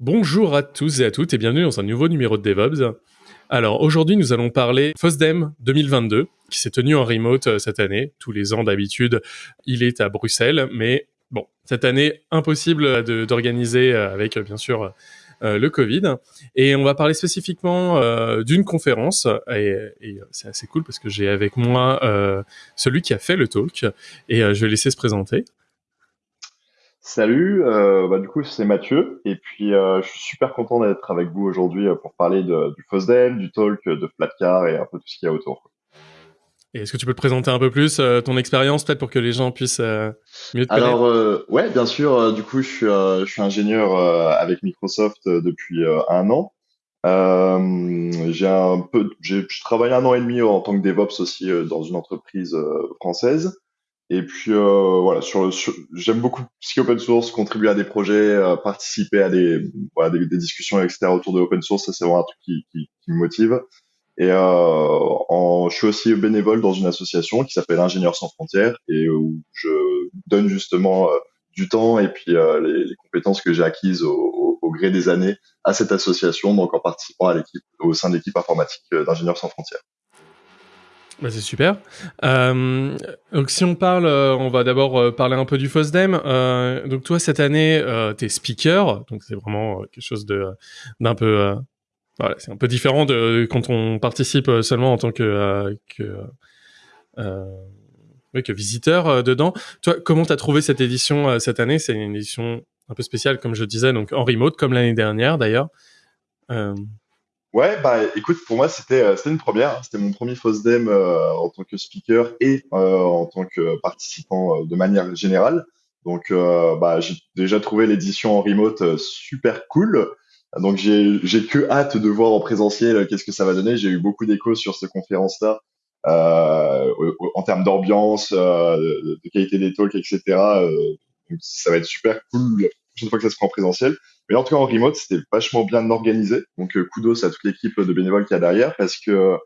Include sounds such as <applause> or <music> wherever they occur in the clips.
Bonjour à tous et à toutes et bienvenue dans un nouveau numéro de DevOps. Alors aujourd'hui nous allons parler FOSDEM 2022 qui s'est tenu en remote euh, cette année. Tous les ans d'habitude il est à Bruxelles mais bon cette année impossible d'organiser euh, avec bien sûr euh, le Covid. Et on va parler spécifiquement d'une conférence et, et c'est assez cool parce que j'ai avec moi celui qui a fait le talk et je vais laisser se présenter. Salut, euh, bah, du coup c'est Mathieu et puis euh, je suis super content d'être avec vous aujourd'hui euh, pour parler de, du FOSDEM, du talk, de Flatcar et un peu tout ce qu'il y a autour. Et est-ce que tu peux te présenter un peu plus ton expérience peut-être pour que les gens puissent mieux te Alors ouais, bien sûr. du coup, je suis, je suis ingénieur avec Microsoft depuis un an. j'ai un peu, j'ai travaillé un an et demi en tant que DevOps aussi dans une entreprise française. Et puis euh, voilà, sur, j'aime beaucoup ce open source, contribuer à des projets, euh, participer à des, voilà, des, discussions, etc. autour de open source, c'est vraiment un truc qui, qui, qui me motive. Et euh, je suis aussi bénévole dans une association qui s'appelle Ingénieurs sans frontières et où je donne justement euh, du temps et puis euh, les, les, compétences que j'ai acquises au, au, au, gré des années à cette association, donc en participant à l'équipe, au sein de l'équipe informatique d'Ingénieurs sans frontières. Bah c'est super. Euh, donc si on parle, euh, on va d'abord euh, parler un peu du FOSDEM. Euh, donc toi cette année, euh, t'es speaker, donc c'est vraiment quelque chose de d'un peu, voilà, c'est un peu différent de quand on participe seulement en tant que que, oui, que visiteur dedans. Toi, comment t'as trouvé cette édition cette année? C'est une édition un peu spéciale, comme je disais, donc en remote, comme l'année dernière d'ailleurs. Ouais, bah écoute, pour moi c'était euh, c'était une première. Hein. C'était mon premier FOSDEM euh, en tant que speaker et euh, en tant que participant euh, de manière générale. Donc bah j'ai déjà trouvé l'édition en remote super cool. Donc j'ai j'ai que hâte de voir en présentiel qu'est-ce que ça va donner. J'ai eu beaucoup d'échos sur cette conférence-là en termes d'ambiance, de, qualité des talks, etc. donc ça va être super cool la prochaine fois que ça se prend en présentiel. Mais en tout cas, en remote, c'était vachement bien organisé. Donc, euh, kudos à toute l'équipe de bénévoles qu'il y a derrière parce que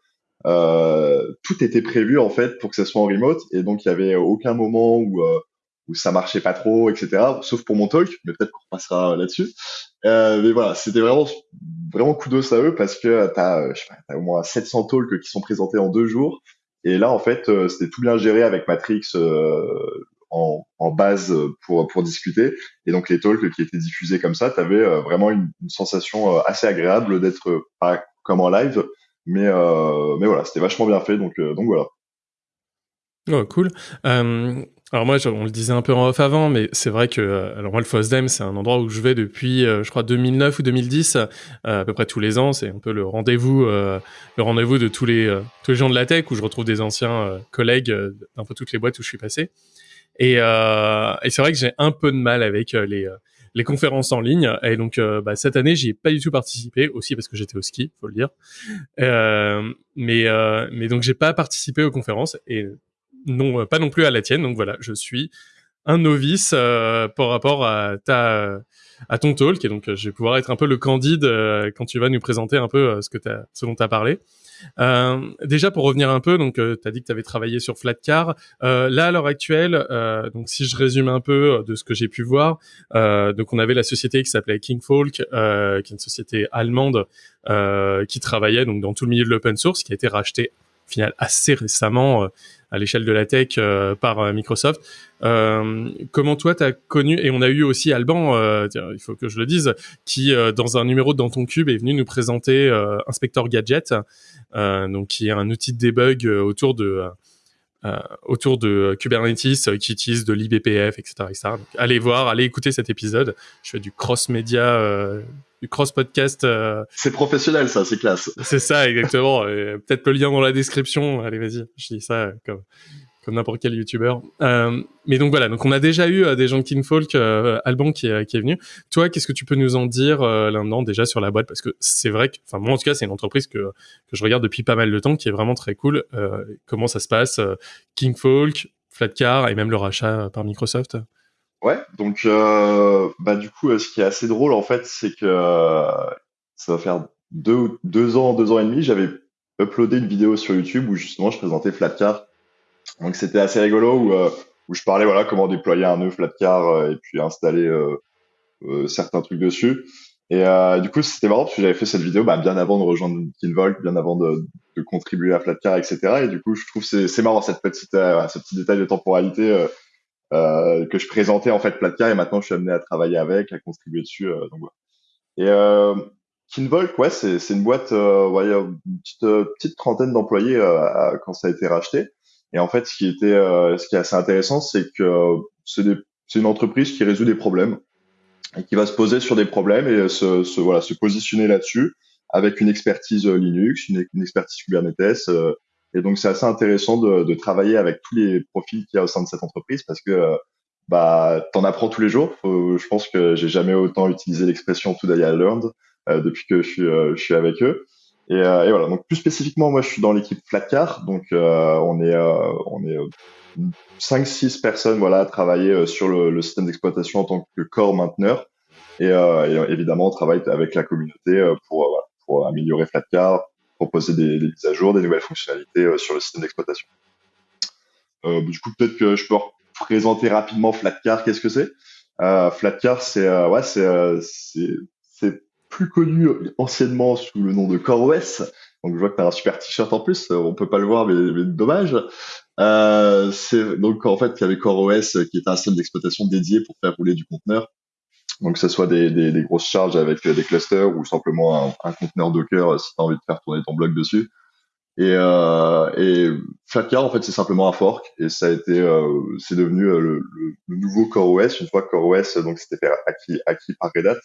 euh, tout était prévu en fait pour que ça soit en remote. Et donc, il y avait aucun moment où euh, où ça marchait pas trop, etc. Sauf pour mon talk, mais peut-être qu'on passera là-dessus. Euh, mais voilà, c'était vraiment vraiment kudos à eux parce que t'as, je sais t'as au moins 700 talks qui sont présentés en deux jours. Et là, en fait, euh, c'était tout bien géré avec Matrix, euh, en, base pour, pour discuter. Et donc les talks qui étaient diffusés comme ça, tu avais euh, vraiment une, sensation euh, assez agréable d'être euh, pas comme en live, mais, euh, mais voilà, c'était vachement bien fait. Donc, donc voilà. Oh, cool. Euh, alors moi, on le disait un peu en off avant, mais c'est vrai que alors moi le FOSDEM, c'est un endroit où je vais depuis, euh, je crois 2009 ou 2010, euh, à peu près tous les ans. C'est un peu le rendez-vous, le rendez-vous de tous les tous les gens de la tech où je retrouve des anciens collègues d'un peu toutes les boîtes où je suis passé. Et, euh, et c'est vrai que j'ai un peu de mal avec euh, les, euh, les conférences en ligne. Et donc, bah, cette année, j'y ai pas du tout participé, aussi parce que j'étais au ski, faut le dire. Euh, mais, euh, mais donc, j'ai pas participé aux conférences et non, pas non plus à la tienne. Donc voilà, je suis un novice euh, par rapport à ton talk et donc je vais pouvoir être un peu le candide euh, quand tu vas nous présenter un peu ce que as, ce dont tu as parlé. Euh, déjà pour revenir un peu, donc euh, tu as dit que tu avais travaillé sur Flatcar. Euh, là à l'heure actuelle, euh, donc si je résume un peu de ce que j'ai pu voir, euh, donc on avait la société qui s'appelait Kingfolk, qui est une société allemande qui travaillait donc dans tout le milieu de l'open source, qui a été rachetée assez récemment à l'échelle de la tech euh, par euh, Microsoft. Euh, comment toi t'as connu et on a eu aussi Alban, il faut que je le dise, qui dans un numéro dans ton cube est venu nous présenter Inspector Gadget, donc qui est un outil de debug autour de euh, autour de Kubernetes qui utilise de l'IBPF, etc. etc. Donc, allez voir, allez écouter cet épisode. Je fais du cross-média, euh, du cross-podcast. Euh... C'est professionnel, ça, c'est classe. C'est ça, exactement. Peut-être le lien dans la description. Allez, vas-y, je dis ça comme comme n'importe quel youtubeur. Euh, mais donc voilà, donc on a déjà eu euh, des gens de Kinfolk, euh, Alban qui est, qui est venu. Toi, qu'est-ce que tu peux nous en dire euh, là-dedans déjà sur la boîte? Parce que c'est vrai que, enfin moi en tout cas, c'est une entreprise que, je regarde depuis pas mal de temps, qui est vraiment très cool. Euh, comment ça se passe Kingfolk, Flatcar et même le rachat par Microsoft? Ouais, donc bah du coup, ce qui est assez drôle en fait, c'est que ça va faire deux ans, deux ans et demi, j'avais uploadé une vidéo sur YouTube où justement je présentais Flatcar donc c'était assez rigolo où, euh, où je parlais voilà comment déployer un nœud Flatcar euh, et puis installer euh, certains trucs dessus. Et euh, du coup, c'était marrant parce que j'avais fait cette vidéo bah, bien avant de rejoindre Kinvolk, bien avant de, de, contribuer à Flatcar, etc. Et du coup, je trouve c'est c'est marrant cette petite euh, ce petit détail de temporalité euh, euh, que je présentais en fait Flatcar et maintenant je suis amené à travailler avec, à contribuer dessus. Euh, donc voilà. Et euh, Kinvolk, ouais, c'est c'est une boîte, euh, ouais, une petite petite trentaine d'employés quand ça a été racheté. Et en fait, ce qui était ce qui est assez intéressant, c'est que c'est c'est une entreprise qui résout des problèmes et qui va se poser sur des problèmes et se, se voilà, se positionner là-dessus avec une expertise euh, Linux, une, expertise Kubernetes. Euh, et donc, c'est assez intéressant de, de, travailler avec tous les profils qu'il y a au sein de cette entreprise parce que euh, bah, t'en apprends tous les jours. je pense que j'ai jamais autant utilisé l'expression Today I learned depuis que je suis, je suis avec eux. Et, et, voilà. Donc plus spécifiquement, moi, je suis dans l'équipe Flatcar. Donc on est on est 5-6 personnes voilà, à travailler euh, sur le, système d'exploitation en tant que core mainteneur. Et, euh, évidemment, on travaille avec la communauté euh, pour, euh, améliorer Flatcar, proposer des, mises à jour, des nouvelles fonctionnalités sur le système d'exploitation. Euh, du coup, peut-être que je peux présenter rapidement Flatcar. Qu'est-ce que c'est? Euh, Flatcar, c'est ouais, c'est plus connu anciennement sous le nom de CoreOS. Donc je vois que tu as un super t-shirt en plus, on peut pas le voir, mais, dommage. Euh, c'est donc en fait il y avait CoreOS qui est un système d'exploitation dédié pour faire rouler du conteneur. Donc que ce soit des, grosses charges avec des clusters ou simplement un, un conteneur Docker si tu as envie de faire tourner ton bloc dessus. Et, euh, Flatcar en fait c'est simplement un fork et ça a été euh, c'est devenu euh, le, nouveau CoreOS une fois que CoreOS donc c'était acquis par Red Hat.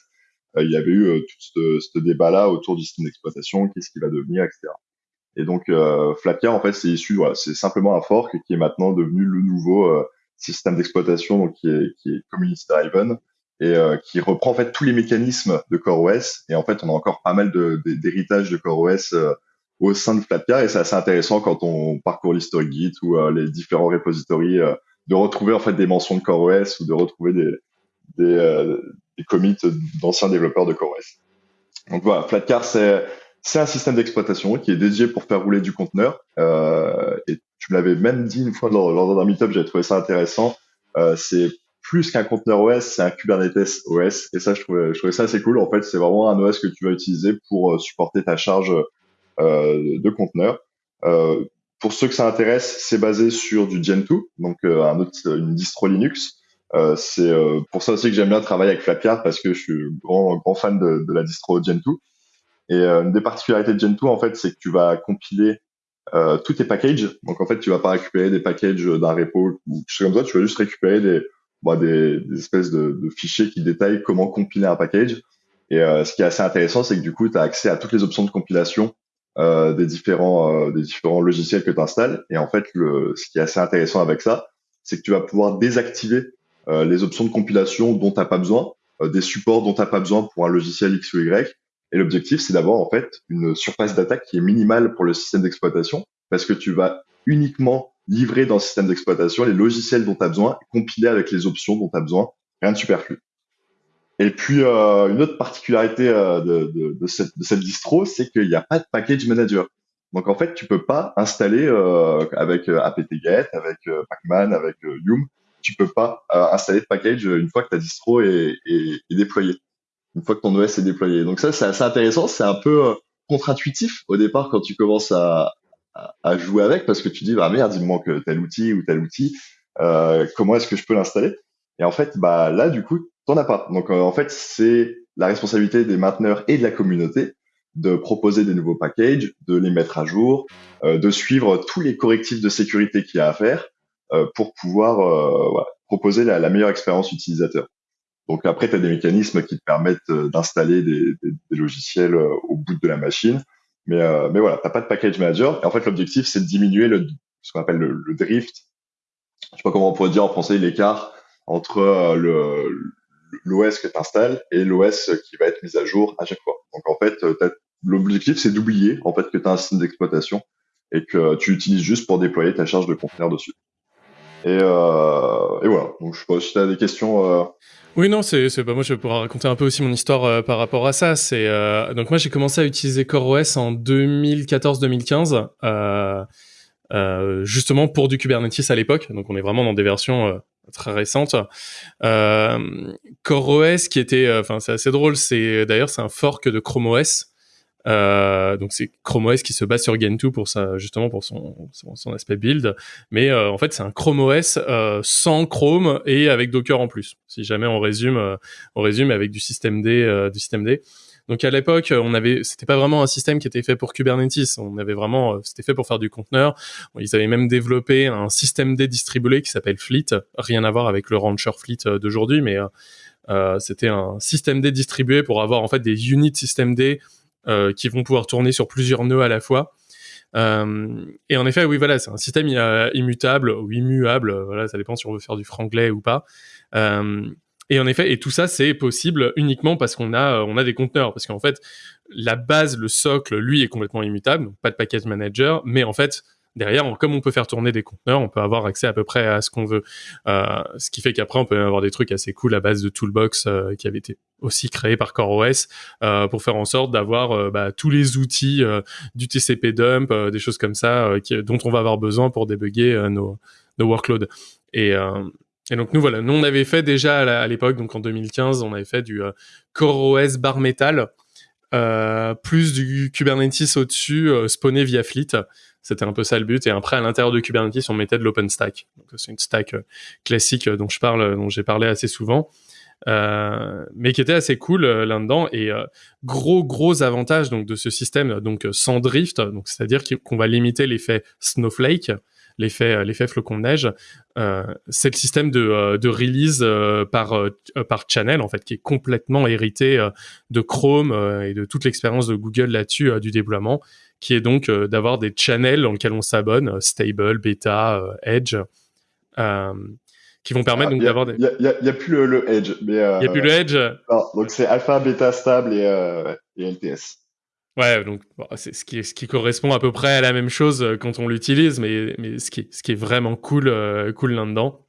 Euh, il y avait eu tout ce, ce débat là autour du système d'exploitation, qu'est-ce qui va devenir, etc. Et donc euh, en fait c'est issu voilà, c'est simplement un fork qui est maintenant devenu le nouveau euh, système d'exploitation qui est qui est community driven et euh, qui reprend en fait tous les mécanismes de CoreOS et en fait on a encore pas mal d'héritage de, de, CoreOS euh, au sein de Flatcar et c'est assez intéressant quand on parcourt l'historique Git ou euh, les différents repositories euh, de retrouver en fait des mentions de CoreOS ou de retrouver des des, des commits d'anciens développeurs de CoreOS. Donc voilà, Flatcar c'est un système d'exploitation qui est dédié pour faire rouler du conteneur. Euh, et tu l'avais même dit une fois lors, lors d'un meetup, j'ai trouvé ça intéressant. Euh, c'est plus qu'un conteneur OS, c'est un Kubernetes OS. Et ça, je trouvais, je trouvais ça assez cool. En fait, c'est vraiment un OS que tu vas utiliser pour euh, supporter ta charge euh, de conteneur. Euh, pour ceux que ça intéresse, c'est basé sur du Gentoo, donc euh, un autre, une distro Linux. C'est pour ça aussi que j'aime bien travailler avec Flatcar parce que je suis grand grand fan de, de la distro Gentoo. Et euh, une des particularités de Gentoo, en fait, c'est que tu vas compiler euh, tous tes packages. Donc, en fait, tu vas pas récupérer des packages d'un repo ou quelque chose comme ça. Tu vas juste récupérer des, bah, des, des, espèces de, de, fichiers qui détaillent comment compiler un package. Et euh, ce qui est assez intéressant, c'est que du coup, tu as accès à toutes les options de compilation euh, des différents euh, des différents logiciels que tu installes. Et en fait, le, ce qui est assez intéressant avec ça, c'est que tu vas pouvoir désactiver euh, les options de compilation dont tu n'as pas besoin, euh, des supports dont tu n'as pas besoin pour un logiciel X ou Y, et l'objectif, c'est d'avoir en fait une surface d'attaque qui est minimale pour le système d'exploitation, parce que tu vas uniquement livrer dans le système d'exploitation les logiciels dont tu as besoin, compilés avec les options dont tu as besoin, rien de superflu. Et puis, euh, une autre particularité euh, de, de, de, cette, de, cette, distro, c'est qu'il n'y a pas de package manager. Donc, en fait, tu peux pas installer euh, avec euh, apt-get, avec euh, pacman, avec euh, yum, tu peux pas installer de package une fois que ta distro est, est, est déployée une fois que ton OS est déployé. Donc ça, c'est assez intéressant. C'est un peu euh, contre-intuitif au départ quand tu commences à, à, jouer avec parce que tu dis, bah merde, il me manque tel outil ou tel outil. Euh, comment est-ce que je peux l'installer? Et en fait, bah là, du coup, t'en as pas. Donc euh, en fait, c'est la responsabilité des mainteneurs et de la communauté de proposer des nouveaux packages, de les mettre à jour, euh, de suivre tous les correctifs de sécurité qu'il y a à faire euh, pour pouvoir voilà, proposer la, la meilleure expérience utilisateur. Donc après, tu as des mécanismes qui te permettent euh, d'installer des, des, des, logiciels euh, au bout de la machine. Mais, euh, mais voilà, tu pas de package manager. Et en fait, l'objectif, c'est de diminuer le, ce qu'on appelle le, le, drift. Je sais pas comment on pourrait dire en français, l'écart entre le l'OS que tu installes et l'OS qui va être mis à jour à chaque fois. Donc en fait, l'objectif, c'est d'oublier en fait que tu as un système d'exploitation et que tu utilises juste pour déployer ta charge de conteneur dessus. Et, euh, et, voilà. Donc, je sais pas si tu as des questions. Euh... Oui, non, c'est, bah, moi, je vais pouvoir raconter un peu aussi mon histoire euh, par rapport à ça. C'est euh, donc moi, j'ai commencé à utiliser CoreOS en 2014-2015, euh, justement pour du Kubernetes à l'époque. Donc, on est vraiment dans des versions très récente. Euh, CoreOS qui était, enfin c'est assez drôle, c'est d'ailleurs c'est un fork de Chrome OS. Euh, donc c'est Chrome OS qui se base sur Gentoo pour ça, justement pour son, son, aspect build. Mais euh, en fait, c'est un Chrome OS euh, sans Chrome et avec Docker en plus. Si jamais on résume, euh, on résume avec du système D, du système D. Donc à l'époque, on avait, c'était pas vraiment un système qui était fait pour Kubernetes. On avait vraiment, c'était fait pour faire du conteneur. Ils avaient même développé un système D distribué qui s'appelle Fleet. Rien à voir avec le Rancher Fleet d'aujourd'hui, mais euh, c'était un système D distribué pour avoir en fait des units système D euh, qui vont pouvoir tourner sur plusieurs nœuds à la fois. Euh, et en effet, oui, voilà, c'est un système immutable ou immuable. Voilà, ça dépend si on veut faire du franglais ou pas. Euh, et en effet, et tout ça, c'est possible uniquement parce qu'on a, on a des conteneurs. Parce qu'en fait, la base, le socle, lui, est complètement immutable, donc pas de package manager. Mais en fait, derrière, comme on peut faire tourner des conteneurs, on peut avoir accès à peu près à ce qu'on veut. Euh, ce qui fait qu'après, on peut avoir des trucs assez cool à base de Toolbox euh, qui avait été aussi créé par CoreOS euh, pour faire en sorte d'avoir bah, tous les outils du TCP dump, des choses comme ça dont on va avoir besoin pour débugger nos, nos workloads. Et, et donc nous voilà, nous on avait fait déjà à l'époque, donc en 2015, on avait fait du CoreOS bar metal. Plus du Kubernetes au-dessus, spawné via Fleet. C'était un peu ça le but. Et après, à l'intérieur de Kubernetes, on mettait de l'OpenStack. Donc c'est une stack euh, classique euh, dont je parle, dont j'ai parlé assez souvent. Euh, mais qui était assez cool euh, là-dedans et gros gros avantage donc de ce système donc sans drift donc c'est-à-dire qu'on va limiter l'effet snowflake l'effet l'effet flocon de neige c'est le système de, de release par par channel en fait qui est complètement hérité de Chrome et de toute l'expérience de Google là-dessus du déploiement qui est donc euh, d'avoir des channels dans lesquels on s'abonne, euh, stable, beta, euh, edge, qui vont permettre ah, donc d'avoir des. Il n'y a, plus le, edge. Il n'y a plus le edge. donc c'est alpha, beta, stable et, et LTS. Ouais, donc c'est ce qui, ce qui correspond à peu près à la même chose quand on l'utilise, mais, mais ce, qui, ce qui est vraiment cool, cool là-dedans,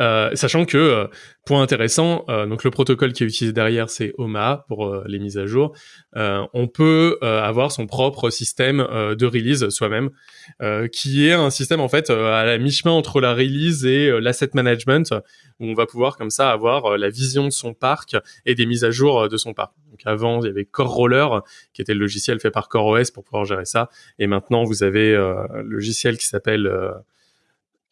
euh, sachant que, euh, point intéressant, euh, donc le protocole qui est utilisé derrière, c'est OMA pour les mises à jour. on peut avoir son propre système de release soi-même, qui est un système en fait à la mi-chemin entre la release et l'asset management, où on va pouvoir comme ça avoir la vision de son parc et des mises à jour de son parc. Donc avant, il y avait Core Roller, qui était le logiciel fait par CoreOS pour pouvoir gérer ça, et maintenant vous avez le logiciel qui s'appelle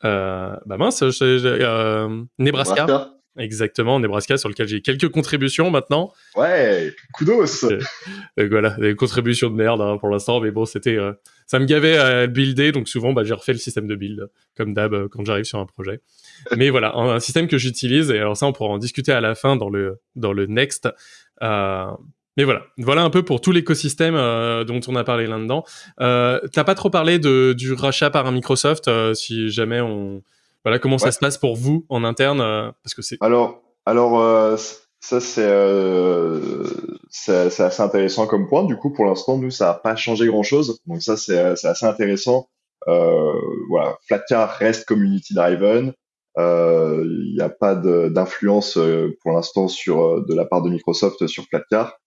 euh, bah mince, euh, Nebraska. Exactement, Nebraska, sur lequel j'ai quelques contributions maintenant. Ouais, kudos. Euh, voilà, des contributions de merde hein, pour l'instant, mais bon, c'était, euh, ça me gavait à builder, donc souvent, bah, j'ai refait le système de build, comme d'hab, euh, quand j'arrive sur un projet. <laughs> mais voilà, un, système que j'utilise, et alors ça, on pourra en discuter à la fin dans le dans le next. Euh, mais voilà, voilà un peu pour tout l'écosystème euh, dont on a parlé là-dedans. Euh, T'as pas trop parlé de, du rachat par un Microsoft, euh, si jamais on, voilà, comment ça se passe pour vous en interne, parce que c'est. Alors, alors ça c'est c'est assez intéressant comme point. Du coup, pour l'instant, nous ça n'a pas changé grand-chose, donc ça c'est assez intéressant. voilà, Flatcar reste community driven. Il n'y a pas d'influence pour l'instant sur de la part de Microsoft sur Flatcar.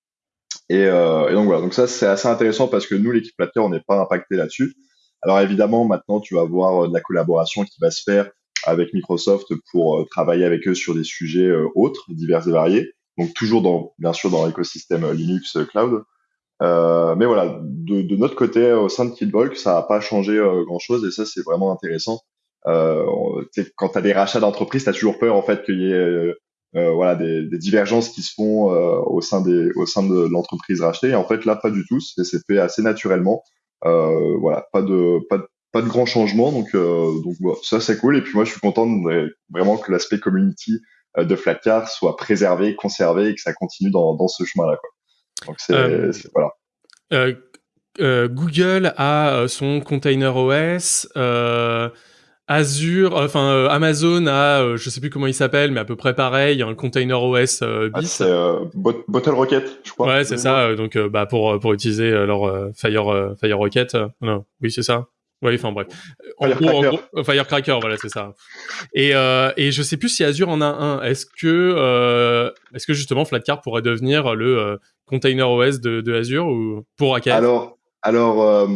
Et, euh, et, donc voilà, donc ça c'est assez intéressant parce que nous, l'équipe Platter, on n'est pas impacté là-dessus. Alors évidemment, maintenant, tu vas voir euh, de la collaboration qui va se faire avec Microsoft pour euh, travailler avec eux sur des sujets euh, autres, divers et variés. Donc toujours dans, bien sûr, dans l'écosystème Linux Cloud. Euh, mais voilà, de, de, notre côté, au sein de Kidvolk, ça n'a pas changé grand-chose et ça, c'est vraiment intéressant. Euh, quand tu as des rachats d'entreprise, tu as toujours peur en fait qu'il y ait euh, voilà des, des, divergences qui se font euh, au sein des au sein de l'entreprise rachetée. Et en fait là pas du tout, c'est fait assez naturellement. Euh, voilà, pas de pas de pas de grands changements, donc donc ça c'est cool. Et puis moi je suis content de, vraiment que l'aspect community de Flatcar soit préservé, conservé et que ça continue dans, dans ce chemin-là. Donc c'est voilà. Euh, Google a son container OS. Euh, Azure, euh, enfin euh, Amazon a, euh, je sais plus comment il s'appelle, mais à peu près pareil, un container OS euh, ah, c'est Bottle Rocket, je crois. Ouais, c'est ça. donc bah pour pour utiliser leur Fire Fire Rocket, non, oui c'est ça. Oui, enfin bref. Firecracker. Firecracker, voilà, c'est ça. Et et je sais plus si Azure en a un. Est-ce que est-ce que justement Flatcar pourrait devenir le container OS de, de Azure ou pour AKS Alors Alors,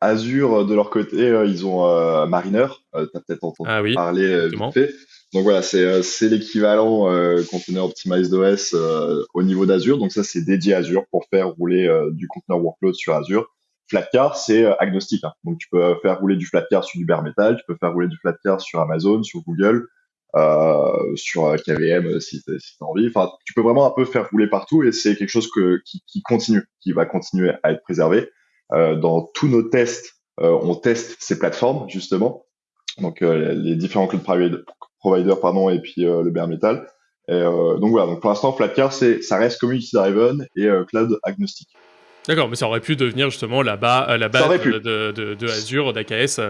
Azure, de leur côté, ils ont Mariner. tu as peut-être entendu ah oui, parler vite fait. Donc voilà, c'est c'est l'équivalent container optimized OS au niveau d'Azure. Donc ça, c'est dédié à Azure pour faire rouler du container workload sur Azure. Flatcar, c'est agnostique. Hein. Donc tu peux faire rouler du Flatcar sur du bare metal, tu peux faire rouler du Flatcar sur Amazon, sur Google, euh, sur KVM si tu as envie. Enfin, tu peux vraiment un peu faire rouler partout et c'est quelque chose que, qui, qui, continue, qui va continuer à être préservé. Euh, dans tous nos tests, euh, on teste ces plateformes justement, donc euh, les différents cloud providers pardon et puis le bare metal. Et, donc voilà, donc pour l'instant Flatcar c'est ça reste community driven et cloud agnostique. D'accord, mais ça aurait pu devenir justement la, bas, la base de, de, de, Azure, d'AKS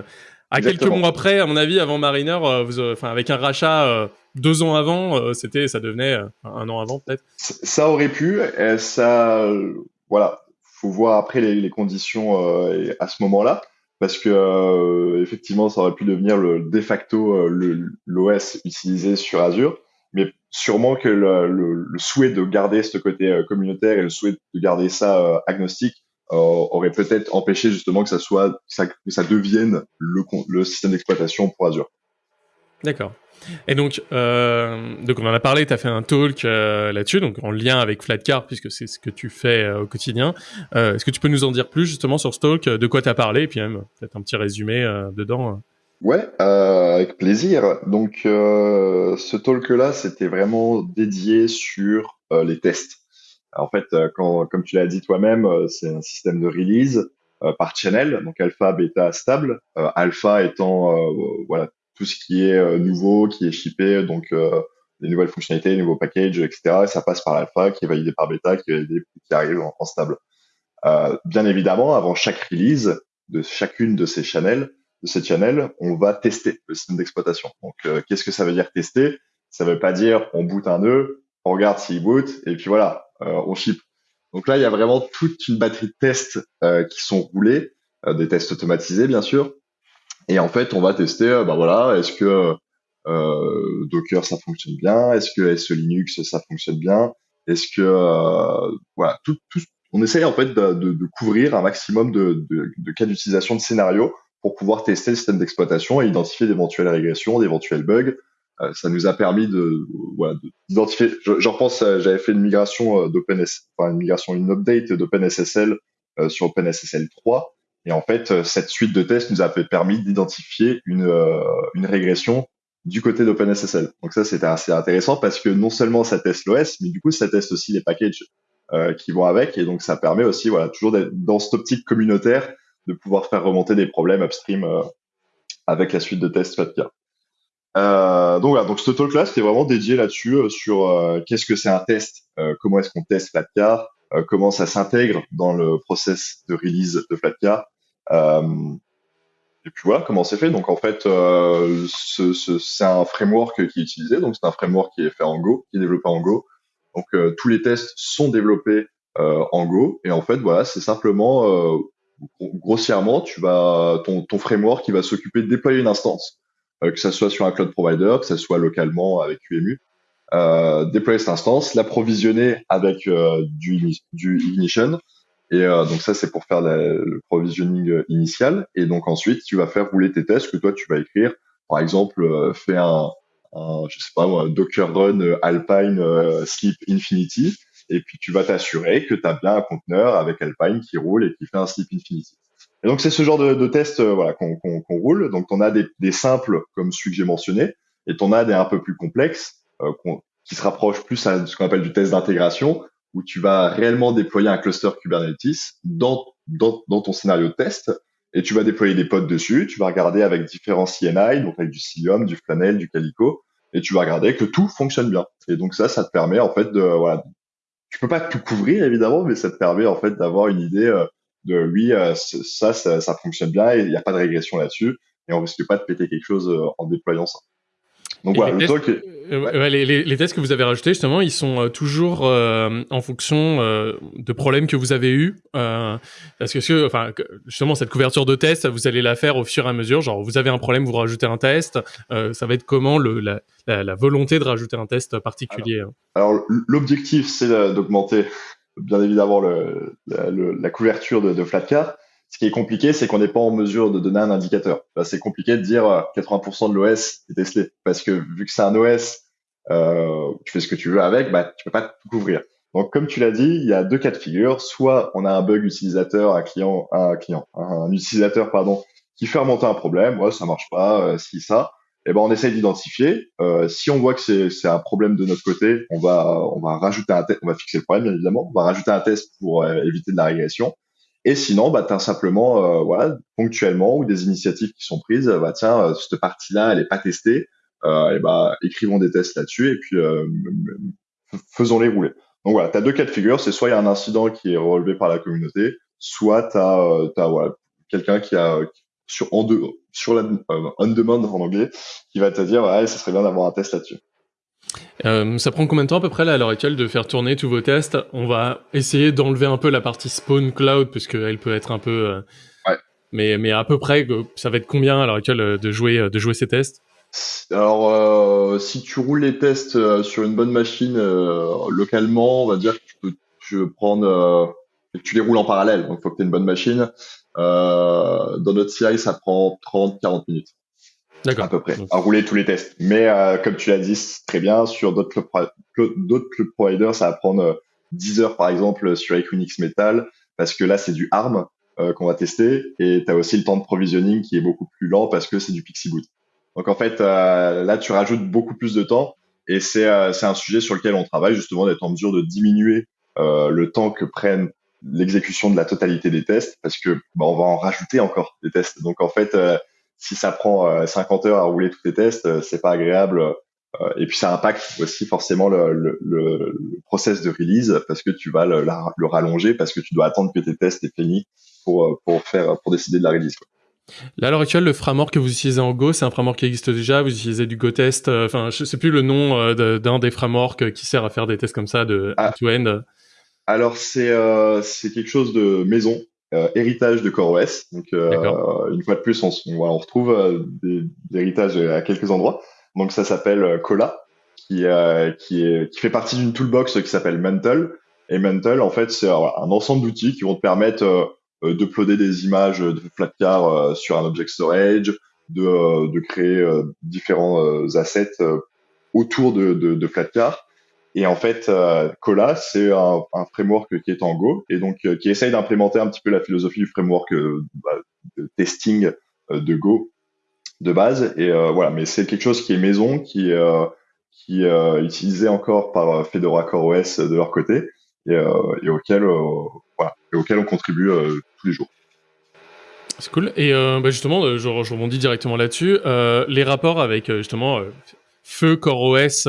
à quelques mois après, à mon avis, avant Mariner, vous, enfin avec un rachat deux ans avant, c'était, ça devenait un an avant peut-être. Ça aurait pu, ça, voilà, faut voir après les, conditions à ce moment-là, parce que effectivement, ça aurait pu devenir le de facto l'OS utilisé sur Azure, mais sûrement que le, souhait de garder ce côté communautaire et le souhait de garder ça agnostique euh, aurait peut-être empêché justement que ça soit que ça devienne le système d'exploitation pour Azure. D'accord. Et donc, euh, donc on en a parlé, tu as fait un talk euh, là-dessus, donc en lien avec Flatcar, puisque c'est ce que tu fais euh, au quotidien. Euh, Est-ce que tu peux nous en dire plus justement sur ce talk, de quoi tu as parlé, et puis même peut-être un petit résumé dedans Ouais, avec plaisir. Donc, ce talk-là, c'était vraiment dédié sur les tests. En fait, euh, quand, comme tu l'as dit toi-même, euh, c'est un système de release euh, par channel, donc alpha, bêta, stable. alpha étant voilà tout ce qui est nouveau, qui est shippé, donc les nouvelles fonctionnalités, les nouveaux packages, etc. Et ça passe par l'alpha, qui est validé par bêta, qui est validé, qui arrive en, stable. Euh, bien évidemment, avant chaque release de chacune de ces channels, de ces channels, on va tester le système d'exploitation. Donc, qu'est-ce que ça veut dire tester? Ça veut pas dire on boot un nœud, on regarde s'il boot, et puis voilà, euh, on ship. Donc là, il y a vraiment toute une batterie de tests euh, qui sont roulés, euh, des tests automatisés bien sûr. Et en fait, on va tester, bah voilà, est-ce que Docker ça fonctionne bien, est-ce que SE Linux ça fonctionne bien, est-ce que voilà, tout, tout, on essaye en fait de, de, de couvrir un maximum de, de cas d'utilisation de scénarios pour pouvoir tester le système d'exploitation et identifier d'éventuelles régressions, d'éventuels bugs, euh, ça nous a permis de voilà d'identifier. J'en pense, j'avais fait une migration euh, d'OpenSSL, enfin une migration, une update d'OpenSSL euh, sur OpenSSL 3. Et en fait, cette suite de tests nous a permis d'identifier une, une régression du côté d'OpenSSL. Donc ça, c'était assez intéressant parce que non seulement ça teste l'OS, mais du coup, ça teste aussi les packages euh, qui vont avec. Et donc, ça permet aussi, voilà, toujours dans cette optique communautaire de pouvoir faire remonter des problèmes upstream euh, avec la suite de tests FATCA. Euh, donc voilà, donc ce talk-là, c'était vraiment dédié là-dessus, euh, sur euh, qu'est-ce que c'est un test, euh, comment est-ce qu'on teste Flatcar, comment ça s'intègre dans le process de release de Flatcar. Et puis voilà comment c'est fait. Donc en fait, ce, ce, c'est un framework qui est utilisé, donc c'est un framework qui est fait en Go, qui est développé en Go. Donc tous les tests sont développés en Go, et en fait voilà, c'est simplement grossièrement, tu vas ton, ton framework qui va s'occuper de déployer une instance euh, que ça soit sur un cloud provider, que ça soit localement avec QEMU, euh, déployer cette instance, l'approvisionner avec euh, du, du ignition. Et donc ça, c'est pour faire le provisioning initial. Et donc ensuite, tu vas faire rouler tes tests que toi, tu vas écrire. Par exemple, fais un, un, je sais pas moi, Docker Run Alpine Sleep Infinity. Et puis tu vas t'assurer que tu as bien un conteneur avec Alpine qui roule et qui fait un Sleep Infinity. Et donc c'est ce genre de, de test euh, voilà, qu'on roule. Donc on a des, des, simples comme celui que j'ai mentionné, et on a des un peu plus complexes euh, qui se rapprochent plus à ce qu'on appelle du test d'intégration, où tu vas réellement déployer un cluster Kubernetes dans, dans, dans, ton scénario de test, et tu vas déployer des pods dessus. Tu vas regarder avec différents CNI, donc avec du Cilium, du Flanel, du Calico, et tu vas regarder que tout fonctionne bien. Et donc ça, ça te permet en fait de voilà, tu peux pas tout couvrir évidemment, mais ça te permet en fait d'avoir une idée euh, de oui, euh, ça, ça, ça, fonctionne bien il n'y a pas de régression là-dessus et on risque pas de péter quelque chose euh, en déployant ça. Donc voilà, le talk. Euh, les, les, les, tests que vous avez rajoutés justement, ils sont toujours en fonction de problèmes que vous avez eus. parce que, enfin, justement, cette couverture de test, vous allez la faire au fur et à mesure. Genre, vous avez un problème, vous rajoutez un test. ça va être comment le, la, la, la, volonté de rajouter un test particulier Alors, alors l'objectif, c'est d'augmenter bien évidemment le, la, couverture de, de Flatcar. Ce qui est compliqué, c'est qu'on n'est pas en mesure de donner un indicateur. c'est compliqué de dire 80% de l'OS est testé parce que vu que c'est un OS, euh, tu fais ce que tu veux avec, bah tu peux pas tout couvrir. Donc comme tu l'as dit, il y a deux cas de figure. Soit on a un bug utilisateur, un client, un client, un utilisateur pardon, qui fait remonter un problème. Ouais, ça marche pas, euh, si ça. Eh ben on essaye d'identifier. Euh, si on voit que c'est un problème de notre côté, on va on va rajouter un test, on va fixer le problème bien évidemment. On va rajouter un test pour euh, éviter de la régression. Et sinon, bah, tu as simplement, euh, voilà, ponctuellement, ou des initiatives qui sont prises, bah, tiens, euh, cette partie-là, elle est pas testée, euh, et bah, écrivons des tests là-dessus, et puis euh, faisons-les rouler. Donc voilà, tu as deux cas de figure, c'est soit il y a un incident qui est relevé par la communauté, soit tu as, as voilà, quelqu'un qui a sur, en de, sur la on demand en anglais, qui va te dire, ouais, ça serait bien d'avoir un test là-dessus. Euh, ça prend combien de temps à peu près là, à l'heure actuelle de faire tourner tous vos tests? On va essayer d'enlever un peu la partie spawn cloud puisqu'elle peut être un peu. Euh, ouais. Mais mais à peu près, ça va être combien à l'heure actuelle euh, de jouer de jouer ces tests? Alors euh, si tu roules les tests sur une bonne machine localement, on va dire que tu peux, tu peux prendre tu les roules en parallèle, donc il faut que tu aies une bonne machine. dans notre CI, ça prend 30-40 minutes. D'accord. À peu près, à rouler tous les tests. Mais euh, comme tu l'as dit, très bien, sur d'autres club, d'autres providers, ça va prendre 10 euh, heures par exemple sur Equinix Metal, parce que là c'est du ARM euh, qu'on va tester, et tu as aussi le temps de provisioning qui est beaucoup plus lent parce que c'est du Pixie Boot. Donc en fait, là tu rajoutes beaucoup plus de temps, et c'est c'est un sujet sur lequel on travaille justement d'être en mesure de diminuer le temps que prennent l'exécution de la totalité des tests, parce que bah, on va en rajouter encore des tests. Donc en fait si ça prend 50 euh, heures à rouler tous tes tests, euh, c'est pas agréable. Euh, et puis ça impacte aussi forcément le, le, le, process de release parce que tu vas le, le, rallonger parce que tu dois attendre que tes tests aient fini pour, pour faire pour décider de la release. Quoi. Là, à l'heure actuelle, le framework que vous utilisez en Go, c'est un framework qui existe déjà. Vous utilisez du GoTest. Enfin, je sais plus le nom d'un des frameworks qui sert à faire des tests comme ça de ah. end-to-end. Alors, c'est euh, c'est quelque chose de maison. Euh, héritage de CoreOS. Donc, euh, une fois de plus, on, on, retrouve euh, des, des, héritages à quelques endroits. Donc, ça s'appelle Cola, qui, qui, est, qui fait partie d'une toolbox qui s'appelle Mental. Et Mental, en fait, c'est un ensemble d'outils qui vont te permettre d'uploader des images de Flatcar sur un object storage, de, de créer différents assets autour de, de, de Flatcar et en fait, euh, Cola, c'est un, framework qui est en Go et donc euh, qui essaye d'implémenter un petit peu la philosophie du framework euh, bah, de testing de Go de base. Et voilà, mais c'est quelque chose qui est maison, qui qui est utilisé encore par Fedora CoreOS de leur côté et, et auquel voilà, et auquel on contribue tous les jours. C'est cool. Et bah justement, je, je, rebondis directement là-dessus. les rapports avec justement Feu CoreOS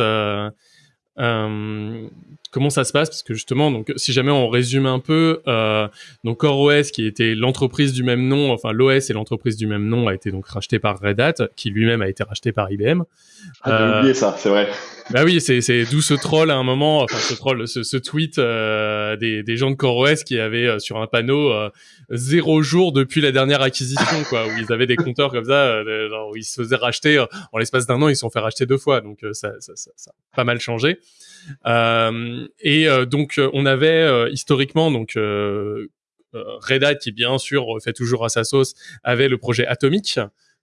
euh, comment ça se passe Parce que justement, donc, si jamais on résume un peu, euh, donc CoreOS, qui était l'entreprise du même nom, enfin l'OS et l'entreprise du même nom, a été donc racheté par Red Hat, qui lui-même a été racheté par IBM. Ah, j'ai oublié ça, c'est vrai. Bah oui, c'est c'est d'où ce troll à un moment, enfin ce troll, ce, ce tweet euh, des, des gens de CoreOS qui avaient euh, sur un panneau euh, zéro jour depuis la dernière acquisition, quoi, où ils avaient des compteurs comme ça, où ils se faisaient racheter en l'espace d'un an, ils se sont fait racheter deux fois, donc ça, ça, ça, ça a pas mal changé. Et donc on avait historiquement donc Red Hat qui bien sûr fait toujours à sa sauce avait le projet Atomic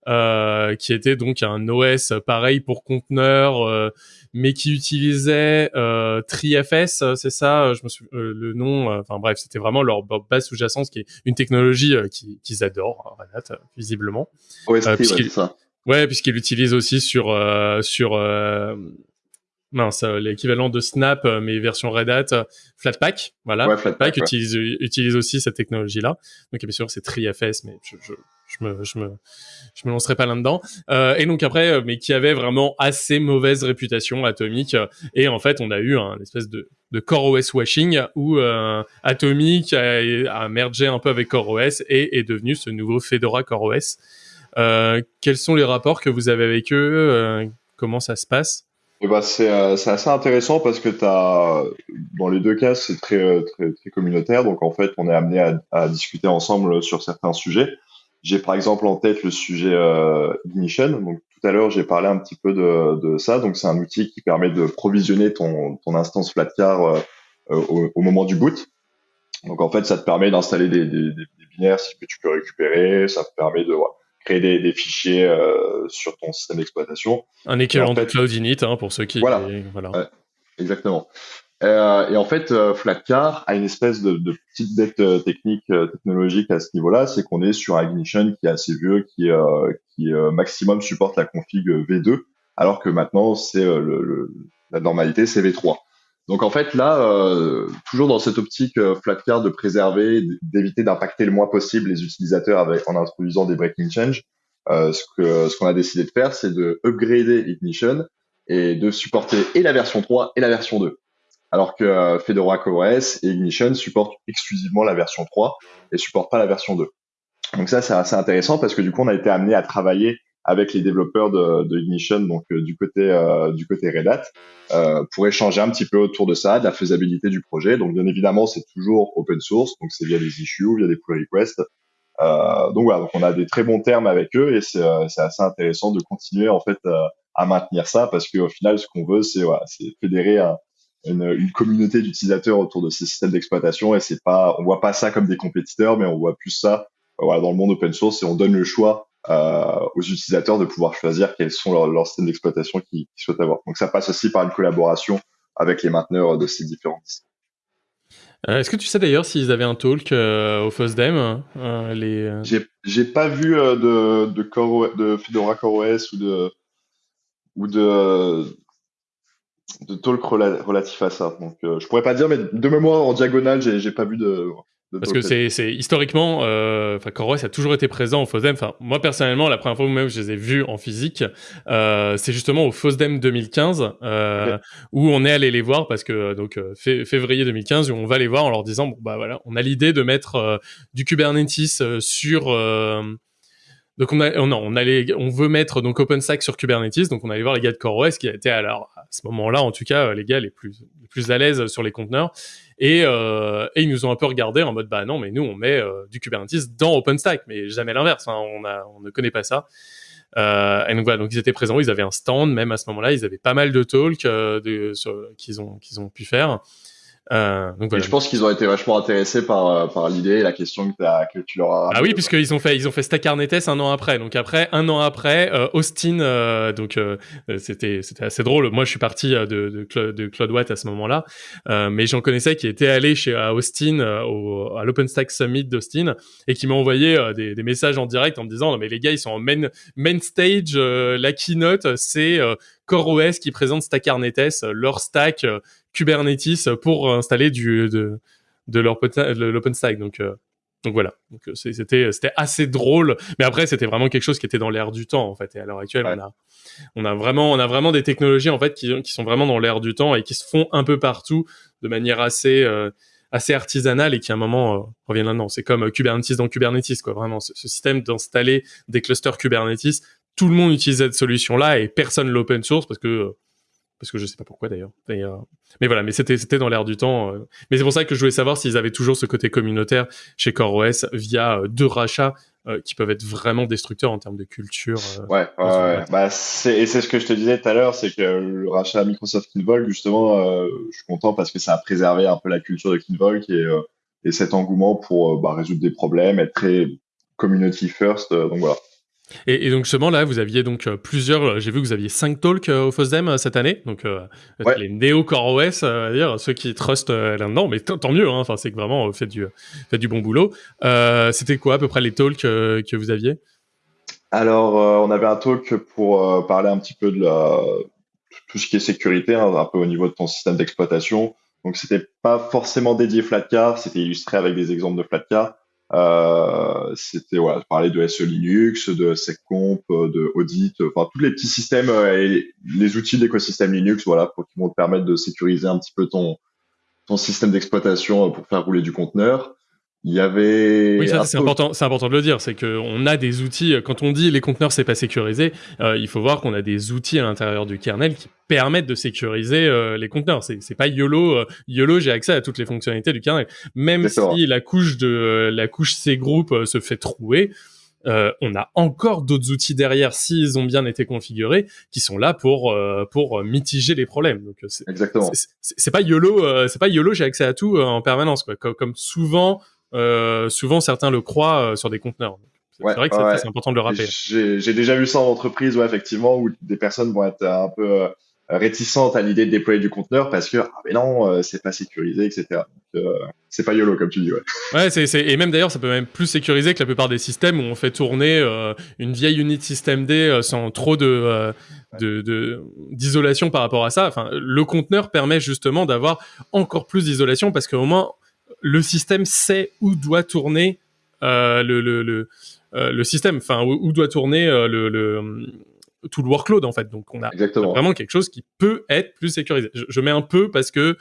euh, qui était donc un OS pareil pour conteneurs, euh, mais qui utilisait euh, TriFS, c'est ça, je me euh, le nom. Enfin bref, c'était vraiment leur base sous-jacente, qui est une technologie qu'ils adorent, Renat, visiblement. Ouais, c'est ça. Ouais, puisqu'ils l'utilisent aussi sur sur mince, l'équivalent de Snap, mais version Red Hat, Flatpak, voilà. Ouais, Flatpak, utilise, utilise aussi cette technologie-là. Donc bien sûr, c'est TriFS, mais je, je, je me, je me, je me lancerai pas là-dedans. Euh, et donc après, euh, mais qui avait vraiment assez mauvaise réputation Atomic. Et en fait, on a eu un espèce de, de CoreOS washing où euh, Atomic a, a, mergé un peu avec CoreOS et est devenu ce nouveau Fedora CoreOS. Euh, quels sont les rapports que vous avez avec eux? Euh, Comment ça se passe? Eh ben, c'est assez intéressant parce que as, dans les deux cas, c'est très, très, très communautaire. Donc, en fait, on est amené à, à discuter ensemble sur certains sujets. J'ai par exemple en tête le sujet euh, Ignition. Donc tout à l'heure, j'ai parlé un petit peu de, de ça. Donc c'est un outil qui permet de provisionner ton, ton instance Flatcar euh, au, au, moment du boot. Donc en fait, ça te permet d'installer des, des, des, binaires que tu peux récupérer, ça te permet de créer des, des fichiers euh, sur ton système d'exploitation. Un équivalent de Cloud Init hein, pour ceux qui. Voilà. voilà. exactement. Euh, et en fait, euh, Flatcar a une espèce de, de petite dette technique, technologique à ce niveau-là, c'est qu'on est sur Ignition qui est assez vieux, qui, qui maximum supporte la config V2, alors que maintenant c'est le, la normalité c'est V3. Donc en fait là, euh, toujours dans cette optique euh, de préserver, d'éviter d'impacter le moins possible les utilisateurs avec, en introduisant des breaking change, euh, ce ce qu'on a décidé de faire, c'est de upgrader Ignition et de supporter et la version 3 et la version 2. Alors que euh, Fedora CoreOS et Ignition supportent exclusivement la version 3 et supportent pas la version 2. Donc ça c'est assez intéressant parce que du coup on a été amené à travailler avec les développeurs de, de Ignition, donc euh, du côté euh, du côté Red Hat, euh, pour échanger un petit peu autour de ça, de la faisabilité du projet. Donc bien évidemment, c'est toujours open source, donc c'est via des issues, via des pull requests. Donc voilà, donc on a des très bons termes avec eux et c'est assez intéressant de continuer en fait à maintenir ça parce qu'au final, ce qu'on veut, c'est voilà, c'est fédérer une, une, communauté d'utilisateurs autour de ces systèmes d'exploitation et c'est pas, on voit pas ça comme des compétiteurs, mais on voit plus ça voilà, dans le monde open source et on donne le choix aux utilisateurs de pouvoir choisir quels sont leurs, leurs systèmes d'exploitation qu'ils souhaitent avoir. Donc ça passe aussi par une collaboration avec les mainteneurs de ces différents euh, Est-ce que tu sais d'ailleurs s'ils avaient un talk euh, au FOSDEM euh, les... Euh? J'ai pas vu de, de, Core, de Fedora CoreOS ou de, ou de, de talk relatif à ça. Donc je pourrais pas dire, mais de mémoire en diagonale, j'ai pas vu de, parce que c'est, historiquement, euh, a toujours été présent au FOSDEM. Enfin, moi personnellement, la première fois où même je les ai vus en physique, euh, c'est justement au FOSDEM 2015 euh, où on est allé les voir parce que euh, donc euh, février 2015 où on va les voir en leur disant bon bah voilà, on a l'idée de mettre euh, du Kubernetes sur donc on a, on, on, allait, on veut mettre donc OpenStack sur Kubernetes, donc on allait voir les gars de CoreOS qui étaient alors à ce moment-là en tout cas les gars les plus les plus à l'aise sur les conteneurs et, euh, et ils nous ont un peu regardé en mode bah non mais nous on met euh, du Kubernetes dans OpenStack mais jamais l'inverse, hein, on a on ne connaît pas ça. Euh, et donc voilà, donc ils étaient présents, ils avaient un stand même à ce moment-là, ils avaient pas mal de talks euh, qu'ils ont qu'ils ont pu faire. Euh, donc voilà. Et je pense qu'ils ont été vachement intéressés par, euh, par l'idée et la question que, as, que tu leur as. Ah oui, puisqu'ils ont fait ils ont fait Stack Arnetes un an après. Donc après un an après, euh, Austin, euh, donc euh, c'était c'était assez drôle. Moi, je suis parti de de, de Claude Watt à ce moment-là, mais j'en connaissais qui étaient allés chez à Austin au, à l'OpenStack Summit d'Austin et qui m'ont envoyé des, des, messages en direct en me disant non mais les gars ils sont en main main stage, la keynote c'est CoreOS qui présente Stack Arnetes, leur stack Kubernetes pour installer du de, de l'OpenStack. Donc euh, donc voilà. Donc euh, c'était c'était assez drôle, mais après c'était vraiment quelque chose qui était dans l'air du temps en fait. Et à l'heure actuelle, on a on a vraiment on a vraiment des technologies en fait qui qui sont vraiment dans l'air du temps et qui se font un peu partout de manière assez euh, assez artisanale et qui à un moment euh, reviennent là-dedans. C'est comme Kubernetes dans Kubernetes quoi. Vraiment ce, ce système d'installer des clusters Kubernetes, tout le monde utilise cette solution là et personne l'open source parce que parce que je sais pas pourquoi d'ailleurs. Euh, mais voilà, mais c'était c'était dans l'air du temps. Euh. Mais c'est pour ça que je voulais savoir s'ils avaient toujours ce côté communautaire chez CoreOS via euh, deux rachats qui peuvent être vraiment destructeurs en termes de culture. ouais, ouais, ouais. Bah, c'est et c'est ce que je te disais tout à l'heure, c'est que le rachat Microsoft Kinvolk justement, je suis content parce que ça a préservé un peu la culture de Kinvolk et et cet engouement pour bah, résoudre des problèmes, être très community first. donc voilà. Et, et, donc justement là, vous aviez donc euh, plusieurs. Euh, j'ai vu que vous aviez cinq talks euh, au FOSDEM cette année, donc ouais. les néo Core OS, à dire ceux qui trustent là-dedans, mais tant mieux. Hein, enfin, c'est que vraiment fait du fait du bon boulot. C'était quoi à peu près les talks que vous aviez? Alors, on avait un talk pour parler un petit peu de la, tout ce qui est sécurité, hein, un peu au niveau de ton système d'exploitation. Donc, c'était pas forcément dédié Flatcar, c'était illustré avec des exemples de Flatcar. Euh, c'était voilà, parler de SE Linux, de SecComp, de Audit, enfin tous les petits systèmes euh, et les outils de l'écosystème Linux, voilà, pour qui vont te permettre de sécuriser un petit peu ton ton système d'exploitation euh, pour faire rouler du conteneur. Il y avait. Oui, ça c'est important. C'est important de le dire. C'est que on a des outils. Quand on dit les conteneurs c'est pas sécurisé, euh, il faut voir qu'on a des outils à l'intérieur du kernel qui permettent de sécuriser euh, les conteneurs. C'est c'est pas YOLO. Euh, YOLO, j'ai accès à toutes les fonctionnalités du kernel. Même si la couche de la couche C group se fait trouer, euh, on a encore d'autres outils derrière s'ils ont bien été configurés qui sont là pour euh, pour mitiger les problèmes. Donc c'est, exactement. C'est, pas YOLO, c'est pas YOLO, j'ai accès à tout en permanence quoi. Comme, souvent souvent certains le croient sur des conteneurs. C'est vrai que c'est, important de le rappeler. J'ai, déjà vu ça en entreprise, ouais, effectivement, où des personnes vont être un peu réticentes à l'idée de déployer du conteneur parce que ah mais non, c'est pas sécurisé, etc c'est pas YOLO comme tu dis. Ouais. Ouais, c'est, et même d'ailleurs, ça peut même plus sécuriser que la plupart des systèmes où on fait tourner euh, une vieille unit système D euh, sans trop de, euh, de, d'isolation par rapport à ça. Enfin, le conteneur permet justement d'avoir encore plus d'isolation parce qu'au moins le système sait où doit tourner le, le, le, le, système, enfin où, doit tourner le, le tout le workload en fait. Donc on a vraiment quelque chose qui peut être plus sécurisé. Je, je mets un peu parce que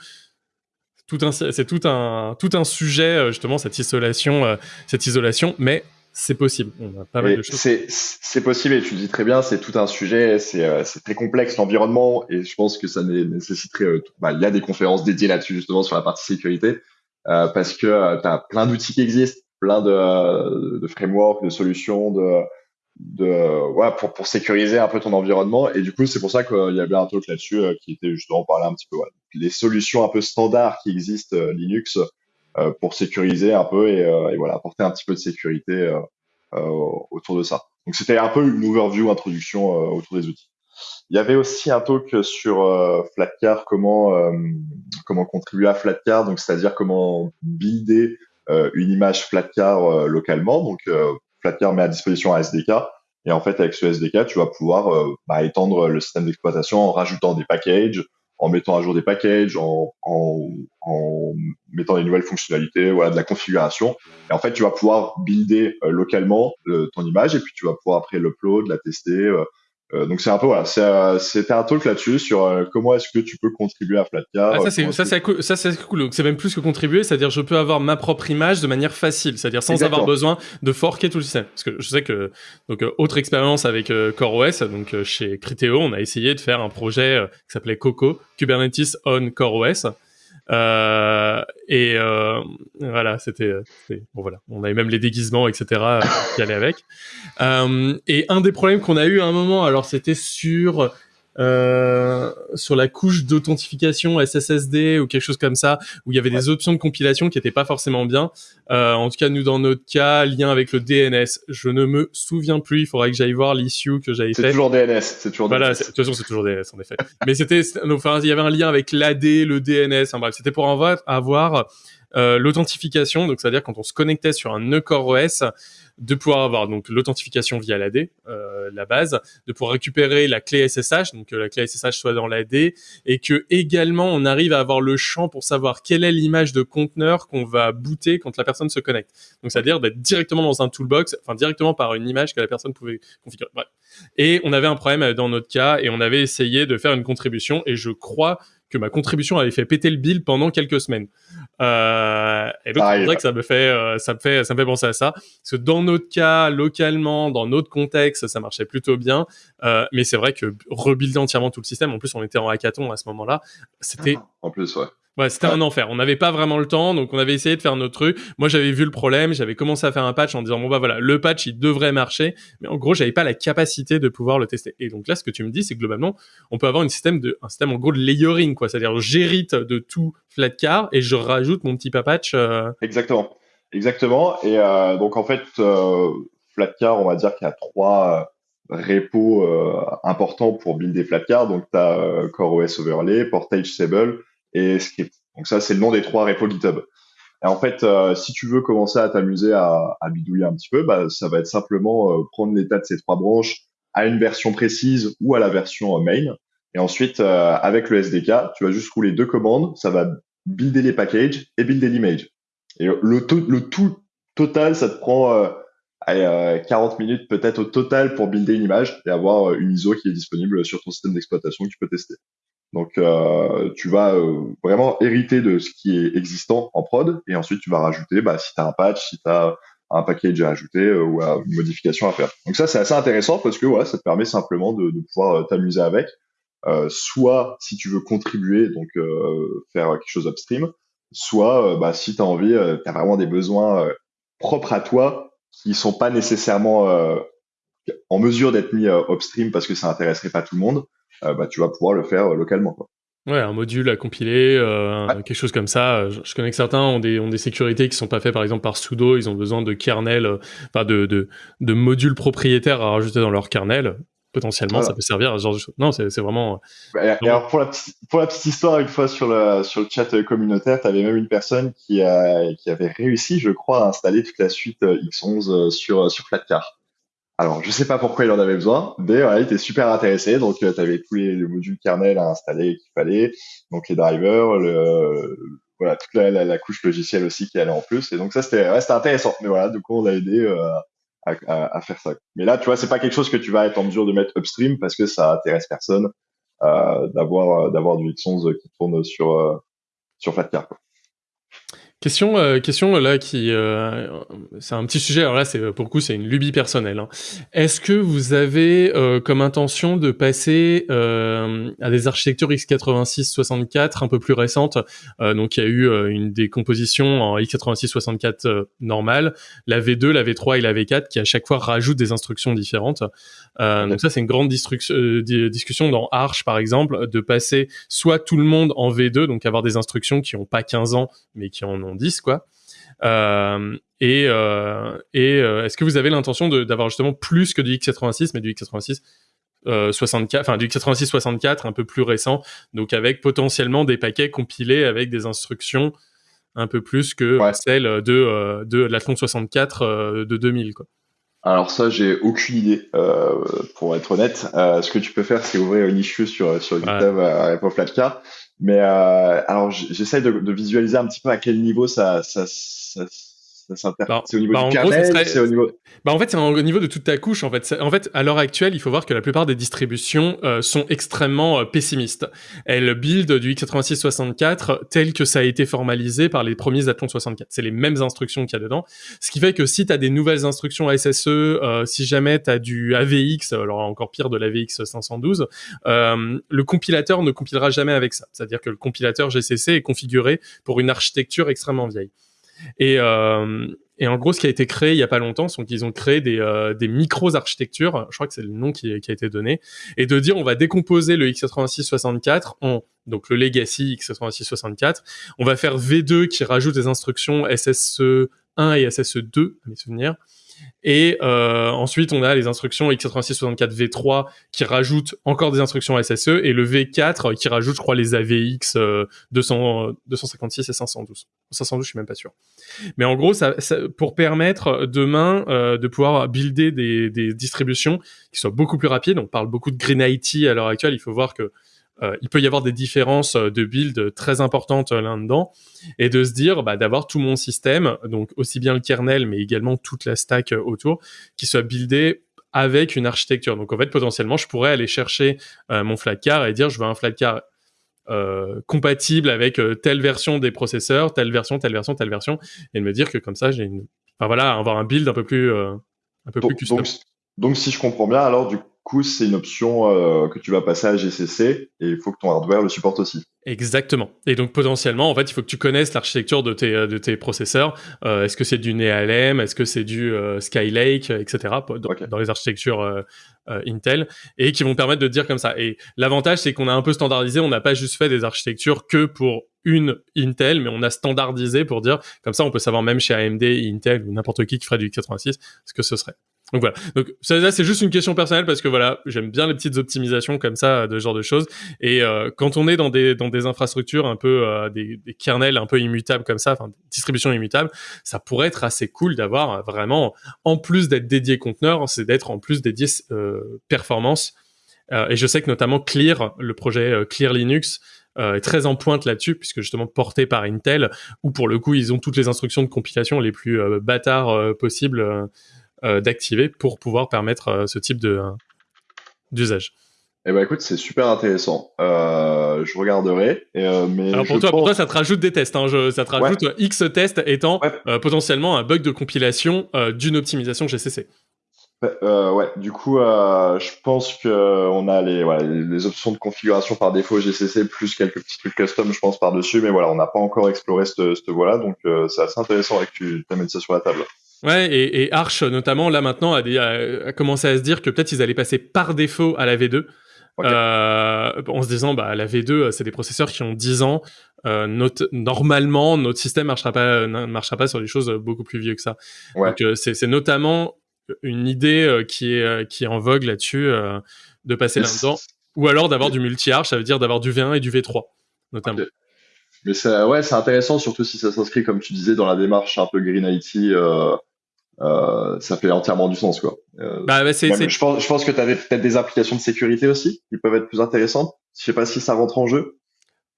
c'est tout un tout un sujet euh, justement cette isolation euh, cette isolation mais c'est possible on a pas mal de choses c'est possible et tu dis très bien c'est tout un sujet c'est euh, très complexe l'environnement et je pense que ça nécessiterait bah, il y a des conférences dédiées là-dessus justement sur la partie sécurité parce que tu as plein d'outils qui existent plein de, de frameworks de solutions de de ouais, pour, pour sécuriser un peu ton environnement. Et du coup, c'est pour ça qu'il y avait un talk là-dessus euh, qui était justement parler un petit peu ouais, les solutions un peu standards qui existent euh, Linux euh, pour sécuriser un peu et, et, voilà apporter un petit peu de sécurité autour de ça. Donc c'était un peu une overview, introduction autour des outils. Il y avait aussi un talk sur Flatcar, comment comment contribuer à Flatcar, donc c'est-à-dire comment builder une image Flatcar localement. Donc Flatcar met à disposition un SDK. Et en fait, avec ce SDK, tu vas pouvoir euh, bah, étendre le système d'exploitation en rajoutant des packages, en mettant à jour des packages, en, en, mettant des nouvelles fonctionnalités, voilà, de la configuration. Et en fait, tu vas pouvoir builder euh, localement euh, ton image et puis tu vas pouvoir après l'upload, la tester, euh, donc c'est un peu voilà, euh, c'était un talk là-dessus sur euh, comment est-ce que tu peux contribuer à Flatcar. Ah, ça c'est ça c'est cool, ça c'est cool. C'est même plus que contribuer, c'est-à-dire je peux avoir ma propre image de manière facile, c'est-à-dire sans avoir besoin de forker tout le système. Parce que je sais que donc autre expérience avec CoreOS, donc chez Criteo, on a essayé de faire un projet qui s'appelait Coco, Kubernetes on CoreOS. Euh, et euh, voilà, c'était bon voilà, on avait même les déguisements, etc. Euh, qui allaient avec. Euh, et un des problèmes qu'on a eu à un moment, alors c'était sur euh, sur la couche d'authentification SSSD ou quelque chose comme ça, où il y avait des options de compilation qui n'étaient pas forcément bien. Euh, en tout cas, nous, dans notre cas, lien avec le DNS. Je ne me souviens plus, il faudrait que j'aille voir l'issue que j'avais fait. C'est toujours DNS, c'est toujours Voilà, de toute façon, c'est toujours DNS, en effet. <laughs> Mais c'était, enfin, il y avait un lien avec l'AD, le DNS, enfin bref, c'était pour avoir, avoir euh, l'authentification, donc c'est-à-dire quand on se connectait sur un nœud OS, de pouvoir avoir donc l'authentification via l'AD, euh, la base, de pouvoir récupérer la clé SSH, donc que la clé SSH soit dans l'AD, et que également on arrive à avoir le champ pour savoir quelle est l'image de conteneur qu'on va booter quand la personne se connecte. Donc c'est-à-dire d'être directement dans un toolbox, enfin directement par une image que la personne pouvait configurer. Bref. Et on avait un problème dans notre cas, et on avait essayé de faire une contribution, et je crois que ma contribution avait fait péter le bill pendant quelques semaines. Euh, et donc c'est vrai que ça me fait, euh, ça me fait, ça me fait penser à ça, parce que dans notre cas, localement, dans notre contexte, ça marchait plutôt bien. Euh, mais c'est vrai que rebuilder entièrement tout le système, en plus on était en hackathon à ce moment-là, c'était. En plus, ouais. Ouais, c'était un enfer. On n'avait pas vraiment le temps, donc on avait essayé de faire notre truc. Moi, j'avais vu le problème, j'avais commencé à faire un patch en disant bon bah voilà, le patch il devrait marcher, mais en gros, j'avais pas la capacité de pouvoir le tester. Et donc là, ce que tu me dis, c'est que globalement, on peut avoir une système de un système en gros de layering quoi, c'est-à-dire j'hérite de tout Flatcar et je rajoute mon petit patch. Euh... Exactement, exactement. Et euh, donc en fait, euh, Flatcar, on va dire qu'il y a trois euh, repos importants pour builder Flatcar. Donc tu as CoreOS Overlay, Portage Sable et Script. Donc ça, c'est le nom des trois repos GitHub. Et en fait, euh, si tu veux commencer à t'amuser à, bidouiller un petit peu, bah, ça va être simplement euh, prendre l'état de ces trois branches à une version précise ou à la version euh, main. Et ensuite, avec le SDK, tu vas juste rouler deux commandes. Ça va builder les packages et builder l'image. Et le, le tout total, ça te prend 40 minutes peut-être au total pour builder une image et avoir une ISO qui est disponible sur ton système d'exploitation que tu peux tester. Donc, euh, tu vas euh, vraiment hériter de ce qui est existant en prod et ensuite tu vas rajouter, bah, si tu as un patch, si tu as un package à ajouter euh, ou une modification à faire. Donc ça, c'est assez intéressant parce que voilà, ça te permet simplement de, de pouvoir t'amuser avec. soit si tu veux contribuer, donc faire quelque chose upstream, soit bah, si tu as envie, tu as vraiment des besoins propres à toi, qui sont pas nécessairement en mesure d'être mis upstream parce que ça intéresserait pas tout le monde, bah, tu vas pouvoir le faire localement. Quoi. Ouais, un module à compiler, euh, quelque chose comme ça. Je, connais que certains ont des, ont des sécurités qui sont pas faites par exemple par sudo. Ils ont besoin de kernel, euh, enfin de, de, de modules propriétaires à rajouter dans leur kernel. Potentiellement, ça peut servir à ce genre de choses. Non, c'est vraiment. et alors pour la, petite, pour la petite histoire, une fois sur le, sur le chat communautaire, tu avais même une personne qui, a, qui avait réussi, je crois, à installer toute la suite X11 sur, sur Flatcar. Alors, je sais pas pourquoi il en avait besoin, mais voilà, il était super intéressé. Donc, euh, tu avais tous les, modules kernel à installer qu'il fallait, donc les drivers, le, voilà, toute la, la, couche logicielle aussi qui allait en plus. Et donc, ça, c'était ouais, intéressant. Mais voilà, du coup, on a aidé euh, à, à, à, faire ça. Mais là, tu vois, c'est pas quelque chose que tu vas être en mesure de mettre upstream parce que ça intéresse personne euh, d'avoir d'avoir du X11 qui tourne sur euh, sur Flatcar. Quoi. Question, euh, question là qui, euh, c'est un petit sujet. Alors là, c'est pour le coup, c'est une lubie personnelle. Hein. Est-ce que vous avez euh, comme intention de passer à des architectures x86-64 un peu plus récentes? Donc, il y a eu une décomposition en x86-64 normale, la V2, la V3 et la V4 qui à chaque fois rajoutent des instructions différentes. Donc ça, c'est une grande discussion dans Arch, par exemple, de passer soit tout le monde en V2, donc avoir des instructions qui n'ont pas 15 ans mais qui en ont 10 quoi. Euh, et euh, et euh, est-ce que vous avez l'intention d'avoir justement plus que du x86, mais du x86 64, enfin du x86 64 un peu plus récent, donc avec potentiellement des paquets compilés avec des instructions un peu plus que celles de de l'Athlon 64 de 2000 quoi. Alors ça, j'ai aucune idée, euh, pour être honnête. Euh, ce que tu peux faire, c'est ouvrir une issue sur sur GitHub ouais. à Flatcar. Mais euh, alors, j'essaie de, de, visualiser un petit peu à quel niveau ça, ça, ça bah, c'est au niveau bah, du kernel, c'est au niveau. Bah en fait, c'est au niveau de toute ta couche. En fait, en fait, à l'heure actuelle, il faut voir que la plupart des distributions euh, sont extrêmement euh, pessimistes. Elles build du x86-64 tel que ça a été formalisé par les premiers Athlon 64. C'est les mêmes instructions qu'il y a dedans. Ce qui fait que si tu as des nouvelles instructions SSE, euh, si jamais tu as du AVX, alors encore pire de l'AVX 512, le compilateur ne compilera jamais avec ça. C'est-à-dire que le compilateur GCC est configuré pour une architecture extrêmement vieille. Et, euh, et en gros, ce qui a été créé il y a pas longtemps, c'est qu'ils ont créé des, euh, des micros-architectures, je crois que c'est le nom qui, qui, a été donné, et de dire on va décomposer le x86-64 en donc le legacy x86-64, on va faire V2 qui rajoute des instructions SSE1 et SSE2, à mes souvenirs, et euh, ensuite, on a les instructions x86-64v3 qui rajoutent encore des instructions SSE et le V4 qui rajoute, je crois, les AVX 200, 256 et 512. 512, je suis même pas sûr. Mais en gros, ça, ça pour permettre demain euh, de pouvoir builder des, des, distributions qui soient beaucoup plus rapides. On parle beaucoup de Green IT à l'heure actuelle. Il faut voir que euh, il peut y avoir des différences euh, de build très importantes euh, là-dedans et de se dire bah, d'avoir tout mon système, donc aussi bien le kernel mais également toute la stack autour, qui soit buildé avec une architecture. Donc en fait potentiellement je pourrais aller chercher mon flatcar et dire je veux un flatcar euh, compatible avec telle version des processeurs, telle version, telle version, telle version, et de me dire que comme ça j'ai une, enfin voilà, avoir un build un peu plus, un peu plus custom. Donc, donc, si je comprends bien, alors du coup, c'est une option euh, que tu vas passer à GCC et il faut que ton hardware le supporte aussi. Exactement. Et donc potentiellement, en fait, il faut que tu connaisses l'architecture de tes de tes processeurs. Euh, est-ce que c'est du NeALM Est-ce que c'est du euh, Skylake, etc. Dans, les architectures euh, Intel et qui vont permettre de dire comme ça. Et l'avantage, c'est qu'on a un peu standardisé. On n'a pas juste fait des architectures que pour une Intel, mais on a standardisé pour dire comme ça, on peut savoir même chez AMD, Intel ou n'importe qui qui ferait du x86 ce que ce serait. Donc voilà. Donc ça, c'est juste une question personnelle parce que voilà, j'aime bien les petites optimisations comme ça, de ce genre de choses. Et euh, quand on est dans des dans des infrastructures un peu euh, des, des, kernels un peu immutables comme ça, enfin distribution immutable, ça pourrait être assez cool d'avoir vraiment, en plus d'être dédié conteneur, c'est d'être en plus dédié euh, performance. Euh, et je sais que notamment Clear, le projet Clear Linux, est très en pointe là-dessus, puisque justement porté par Intel, où pour le coup ils ont toutes les instructions de compilation les plus bâtards possibles euh, d'activer pour pouvoir permettre euh, ce type de d'usage. Eh ben écoute, c'est super intéressant. Euh, je regarderai. mais Alors pour toi, pour toi, ça te rajoute des tests. Hein. Je, ça te rajoute X tests étant potentiellement un bug de compilation d'une optimisation GCC. Euh, ouais, du coup, euh, je pense que on a les, voilà, les options de configuration par défaut GCC plus quelques petits trucs custom, je pense par dessus, mais voilà, on n'a pas encore exploré cette, cette voie-là, donc c'est assez intéressant que tu amènes ça sur la table. Ouais, et, et, Arch notamment là maintenant a, a, commencé à se dire que peut-être ils allaient passer par défaut à la V2. Euh, en se disant bah la V2 c'est des processeurs qui ont 10 ans euh, notre, normalement notre système marchera pas ne marchera pas sur des choses beaucoup plus vieux que ça. Donc euh, c'est notamment une idée euh, qui est euh, qui est en vogue là-dessus de passer là-dedans. Ou alors d'avoir du multi-arch ça veut dire d'avoir du V1 et du V3 notamment. Mais c'est ouais c'est intéressant surtout si ça s'inscrit comme tu disais dans la démarche un peu green IT euh, ça fait entièrement du sens quoi. Euh, bah, bah je pense, je pense que tu avais peut-être des applications de sécurité aussi qui peuvent être plus intéressantes. Je sais pas si ça rentre en jeu.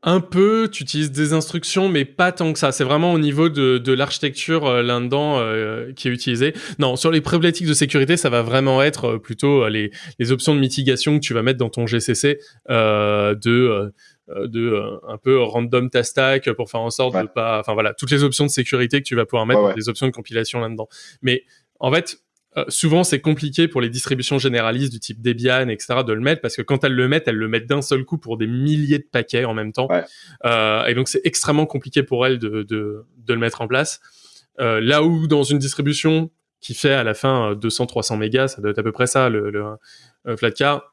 Un peu, tu utilises des instructions, mais pas tant que ça. C'est vraiment au niveau de, de l'architecture euh, là-dedans euh, qui est utilisé. Non, sur les problématiques de sécurité, ça va vraiment être plutôt les, les options de mitigation que tu vas mettre dans ton GCC de euh, de euh, un peu random ta stack pour faire en sorte de pas, enfin voilà, toutes les options de sécurité que tu vas pouvoir mettre, des options de compilation là-dedans. Mais en fait, euh, souvent c'est compliqué pour les distributions généralistes du type Debian, etc., de le mettre parce que quand elles le mettent, elles le mettent d'un seul coup pour des milliers de paquets en même temps. Euh, et donc c'est extrêmement compliqué pour elles de, de, de le mettre en place. Euh, là où dans une distribution qui fait à la fin 200-300 mégas, ça doit être à peu près ça, le, le Flatcar,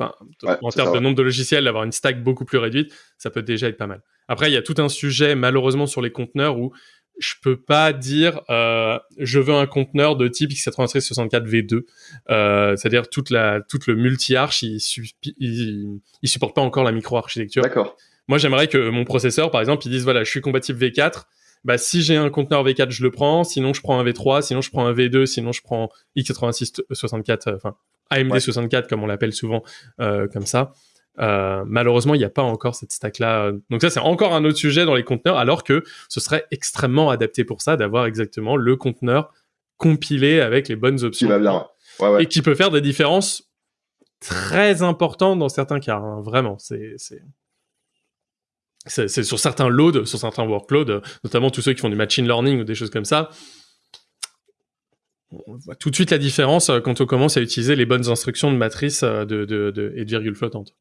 en termes de nombre de logiciels, d'avoir une stack beaucoup plus réduite, ça peut déjà être pas mal. Après, il y a tout un sujet, malheureusement, sur les conteneurs où je peux pas dire euh, je veux un conteneur de type x86-64 V2. Euh, c'est-à-dire toute la toute le multi-arch, il, il, supporte pas encore la micro-architecture. D'accord. Moi, j'aimerais que mon processeur, par exemple, il dise voilà, je suis compatible V4. Bah, si j'ai un conteneur V4, je le prends. Sinon, je prends un V3. Sinon, je prends un V2. Sinon, je prends x86-64. Enfin, AMD 64 comme on l'appelle souvent euh, comme ça. Euh, malheureusement, il n'y a pas encore cette stack-là. Donc ça, c'est encore un autre sujet dans les conteneurs, alors que ce serait extrêmement adapté pour ça d'avoir exactement le conteneur compilé avec les bonnes options. Qui va bien. Et qui peut faire des différences très importantes dans certains cas. Hein. Vraiment, c'est c'est sur certains loads, sur certains workloads, notamment tous ceux qui font du machine learning ou des choses comme ça on voit tout de suite la différence euh, quand on commence à utiliser les bonnes instructions de matrice euh, de, de, de, et de virgule flottante.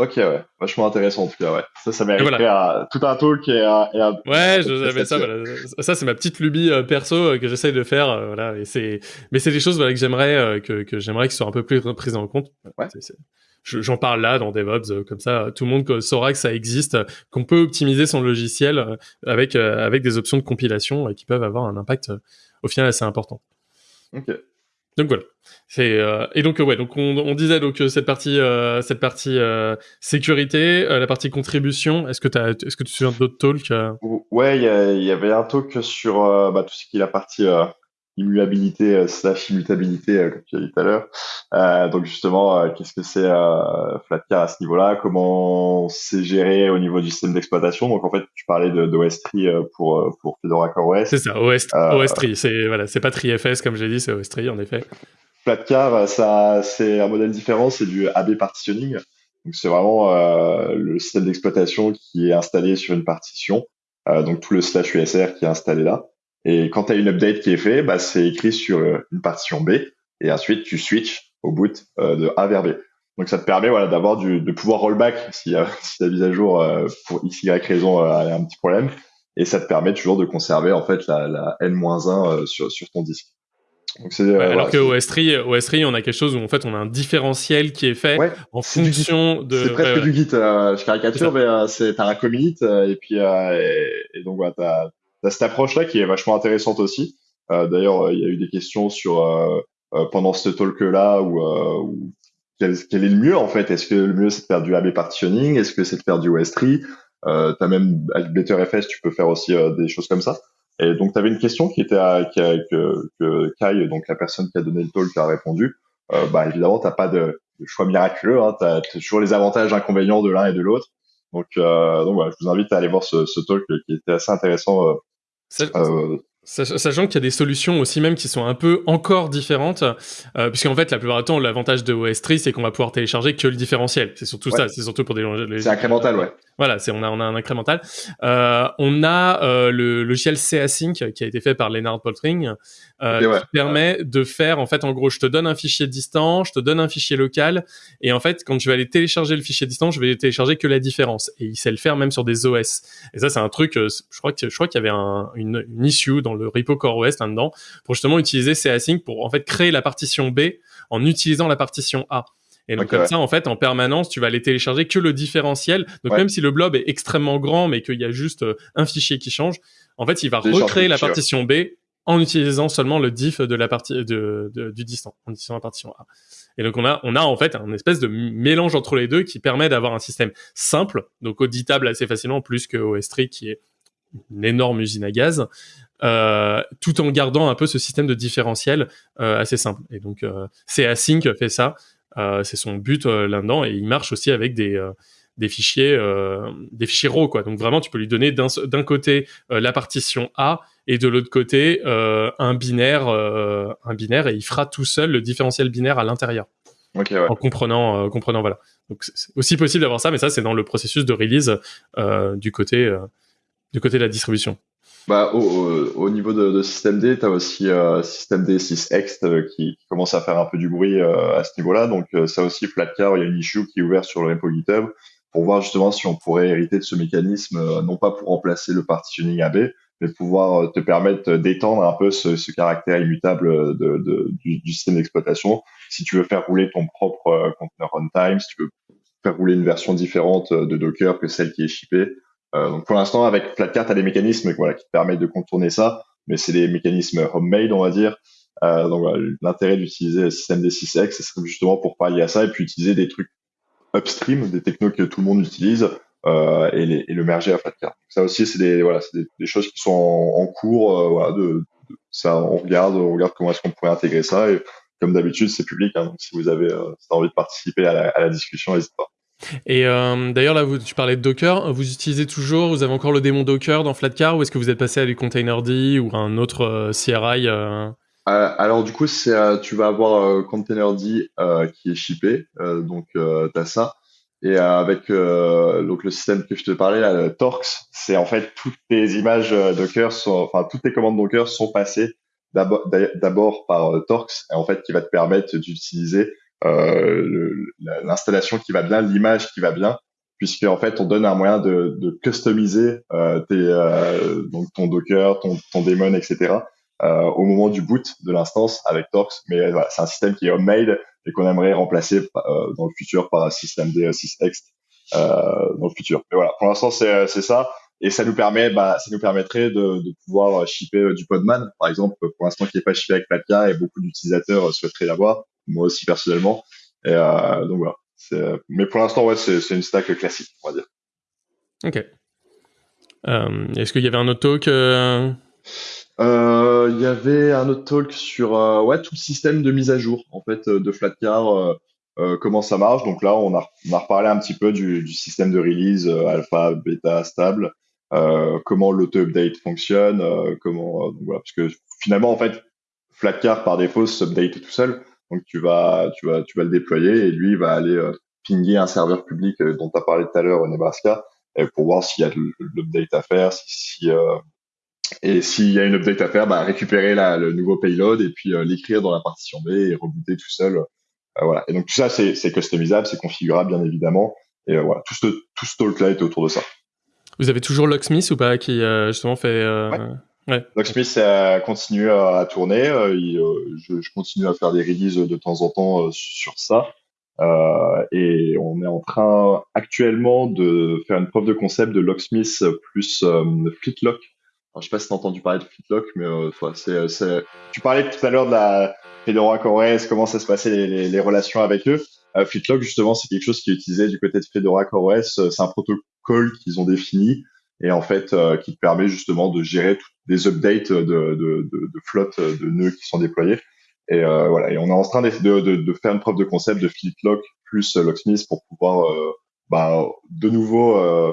Ok, ouais, vachement intéressant en tout cas, ouais. Ça, ça mériterait à, tout un talk et à. Et ouais, j'avais <laughs> ça, voilà. Ça, c'est ma petite lubie euh, perso que j'essaye de faire, voilà. Et c'est, mais c'est des choses voilà, que j'aimerais que, que j'aimerais qu'ils soient un peu plus prises en compte. Ouais. J'en parle là dans DevOps, comme ça, tout le monde saura que ça existe, qu'on peut optimiser son logiciel avec avec des options de compilation qui peuvent avoir un impact au final assez important. Donc voilà. C'est euh, et donc ouais donc on, on disait donc euh, cette partie euh, cette partie euh, sécurité la partie contribution est-ce que tu est-ce que tu te souviens d'autres talks Ouais il y, y, avait un talk sur bah, tout ce qui est la partie immuabilité euh, slash immutabilité, euh, comme tu as dit tout à l'heure. Euh, donc justement, qu'est-ce que c'est Flatcar à ce niveau-là? Comment c'est géré au niveau du système d'exploitation? Donc en fait, tu parlais de pour pour Fedora CoreOS. C'est ça, OS, OS3. C'est voilà, pas TriFS comme j'ai dit, c'est OS3 en effet. Flatcar, ça c'est un modèle différent, c'est du AB partitioning. Donc c'est vraiment le système d'exploitation qui est installé sur une partition. donc tout le slash USR qui est installé là. Et quand tu as une update qui est fait, bah, c'est écrit sur euh, une partition B et ensuite tu switches au boot euh, de A vers B. Donc ça te permet voilà d'avoir du de pouvoir rollback <laughs> si, euh, si ta mise à jour euh, pour x y raison a un petit problème et ça te permet toujours de conserver en fait la, la n-1 sur sur ton disque. Donc alors que au S3, au S3, on a quelque chose où en fait on a un différentiel qui est fait en fonction de. C'est presque du Git. je caricature, mais c'est t'as un commit et puis et, et, donc voilà t'as cette approche-là qui est vachement intéressante aussi. Euh, D'ailleurs, il y a eu des questions sur euh, euh, pendant ce talk-là où, euh, quel, est le mieux en fait? Est-ce que le mieux c'est de faire du AB partitioning? Est-ce que c'est de faire du OS3 euh, T'as même avec BetterFS, tu peux faire aussi des choses comme ça. Et donc, tu avais une question qui était à, qui que, que Kai, donc la personne qui a donné le talk, a répondu. Euh, bah évidemment, t'as pas de, choix miraculeux. Hein, tu as toujours les avantages, inconvénients de l'un et de l'autre. Donc, euh, donc voilà, je vous invite à aller voir ce, talk qui était assez intéressant euh, euh, sachant qu'il y a des solutions aussi même qui sont un peu encore différentes, euh, puisqu'en fait la plupart du temps l'avantage de OS3 c'est qu'on va pouvoir télécharger que le différentiel. C'est surtout ça, c'est surtout pour des. C'est incrémental, ouais. Voilà, c'est on a on a un incrémental. Euh, on a euh, le logiciel CAsync qui a été fait par Leonard Poltring euh, qui permet de faire en fait en gros je te donne un fichier distant, je te donne un fichier local et en fait quand je vais aller télécharger le fichier distant, je vais télécharger que la différence et il sait le faire même sur des OS. Et ça c'est un truc je crois que je crois qu'il y avait un, une, une, issue dans le repo CoreOS là-dedans pour justement utiliser CAsync pour en fait créer la partition B en utilisant la partition A. Et donc comme ça, en fait, en permanence, tu vas aller télécharger que le différentiel. Donc même si le blob est extrêmement grand, mais qu'il y a juste euh, un fichier qui change, en fait, il va recréer la partition B en utilisant seulement le diff de la partie de, du distant, en utilisant la partition A. Et donc on a on a en fait un espèce de mélange entre les deux qui permet d'avoir un système simple, donc auditable assez facilement, plus que OS3 qui est une énorme usine à gaz, euh, tout en gardant un peu ce système de différentiel euh, assez simple. Et donc euh, c'est Async fait ça. Euh, c'est son but euh, là-dedans et il marche aussi avec des euh, des fichiers des fichiers RAW quoi. Donc vraiment tu peux lui donner d'un côté la partition A et de l'autre côté un binaire un binaire et il fera tout seul le différentiel binaire à l'intérieur. Okay, ouais. En comprenant comprenant voilà. Donc c'est aussi possible d'avoir ça mais ça c'est dans le processus de release du côté du côté de la distribution. Bah, au, au, niveau de, de système D, tu as aussi euh, système D 6X euh, qui, qui, commence à faire un peu du bruit euh, à ce niveau-là. Donc euh, ça aussi, Flatcar, il y a une issue qui est ouverte sur le repo GitHub pour voir justement si on pourrait hériter de ce mécanisme, non pas pour remplacer le partitioning AB, mais pouvoir te permettre d'étendre un peu ce, ce, caractère immutable de, de, du, système d'exploitation. Si tu veux faire rouler ton propre conteneur runtime, si tu veux faire rouler une version différente de Docker que celle qui est shippée, euh, donc pour l'instant, avec Flatcar, tu as des mécanismes voilà, qui te permettent de contourner ça, mais c'est des mécanismes homemade, on va dire. Euh, donc voilà, l'intérêt d'utiliser le système des 6X, ce serait justement pour pallier à ça et puis utiliser des trucs upstream, des technos que tout le monde utilise euh, et, les, et, le merger à Flatcar. Donc ça aussi, c'est des voilà, c'est des, choses qui sont en, cours. Euh, voilà, de, de, ça, on regarde, on regarde comment est-ce qu'on pourrait intégrer ça. Et comme d'habitude, c'est public. Hein, donc si vous avez, euh, si envie de participer à la, à la discussion, n'hésitez pas. Et euh, d'ailleurs, là, tu parlais de Docker. Vous utilisez toujours, vous avez encore le démon Docker dans Flatcar ou est-ce que vous êtes passé à du Containerd ou un autre euh, CRI euh... alors, du coup, tu vas avoir Containerd qui est shippé. donc, tu as ça. Et avec donc le système que je te parlais, là, Torx, c'est en fait toutes tes images Docker, enfin, toutes tes commandes Docker sont passées d'abord, d'abord par Torx, et en fait, qui va te permettre d'utiliser l'installation qui va bien, l'image qui va bien, puisque en fait on donne un moyen de, de customiser euh, tes, euh, donc ton Docker, ton, ton daemon, etc. Euh, au moment du boot de l'instance avec Torx. Mais voilà, c'est un système qui est homemade et qu'on aimerait remplacer euh, dans le futur par un système D6X euh, dans le futur. Mais voilà, pour l'instant c'est c'est ça. Et ça nous permet, bah, ça nous permettrait de, de pouvoir shipper du Podman, par exemple, pour l'instant qui n'est pas shippé avec Platka et beaucoup d'utilisateurs souhaiteraient l'avoir moi aussi personnellement. Et euh, donc voilà. Mais pour l'instant, ouais, c'est une stack classique, on va dire. Ok. Euh, Est-ce qu'il y avait un autre talk euh... euh il y avait un autre talk sur euh, ouais, tout le système de mise à jour en fait de Flatcar, euh, comment ça marche. Donc là, on a, on a reparlé un petit peu du, du système de release alpha, bêta, stable, comment l'auto-update fonctionne, comment voilà, parce que finalement en fait, Flatcar par défaut s'update tout seul. Donc tu vas, tu vas, tu vas le déployer et lui il va aller euh, pinguer un serveur public euh, dont tu as parlé tout à l'heure au Nebraska pour voir s'il y a de l'update à faire, si, si euh, et s'il y a une update à faire, bah, récupérer la, le nouveau payload et puis l'écrire dans la partition B et rebooter tout seul. voilà. Et donc tout ça c'est customisable, c'est configurable bien évidemment. Et voilà, tout ce tout ce talk là est autour de ça. Vous avez toujours Locksmith ou pas qui justement fait ouais. Ouais. Locksmith a continué à, tourner. Euh, euh, je, continue à faire des releases de temps en temps euh, sur ça. Et on est en train actuellement de faire une preuve de concept de Locksmith plus euh, Fleetlock. Alors, je sais pas si tu as entendu parler de Fleetlock, mais euh, c'est, tu parlais tout à l'heure de la Fedora CoreOS, comment ça se passait les, relations avec eux. Fleetlock, justement, c'est quelque chose qui est utilisé du côté de Fedora CoreOS. C'est un protocole qu'ils ont défini et en fait euh, qui te permet justement de gérer toutes des updates de, de, de, de flotte de nœuds qui sont déployés. Et euh, voilà, et on est en train de, de, faire une preuve de concept de Lock plus Locksmith pour pouvoir euh, bah, de nouveau euh,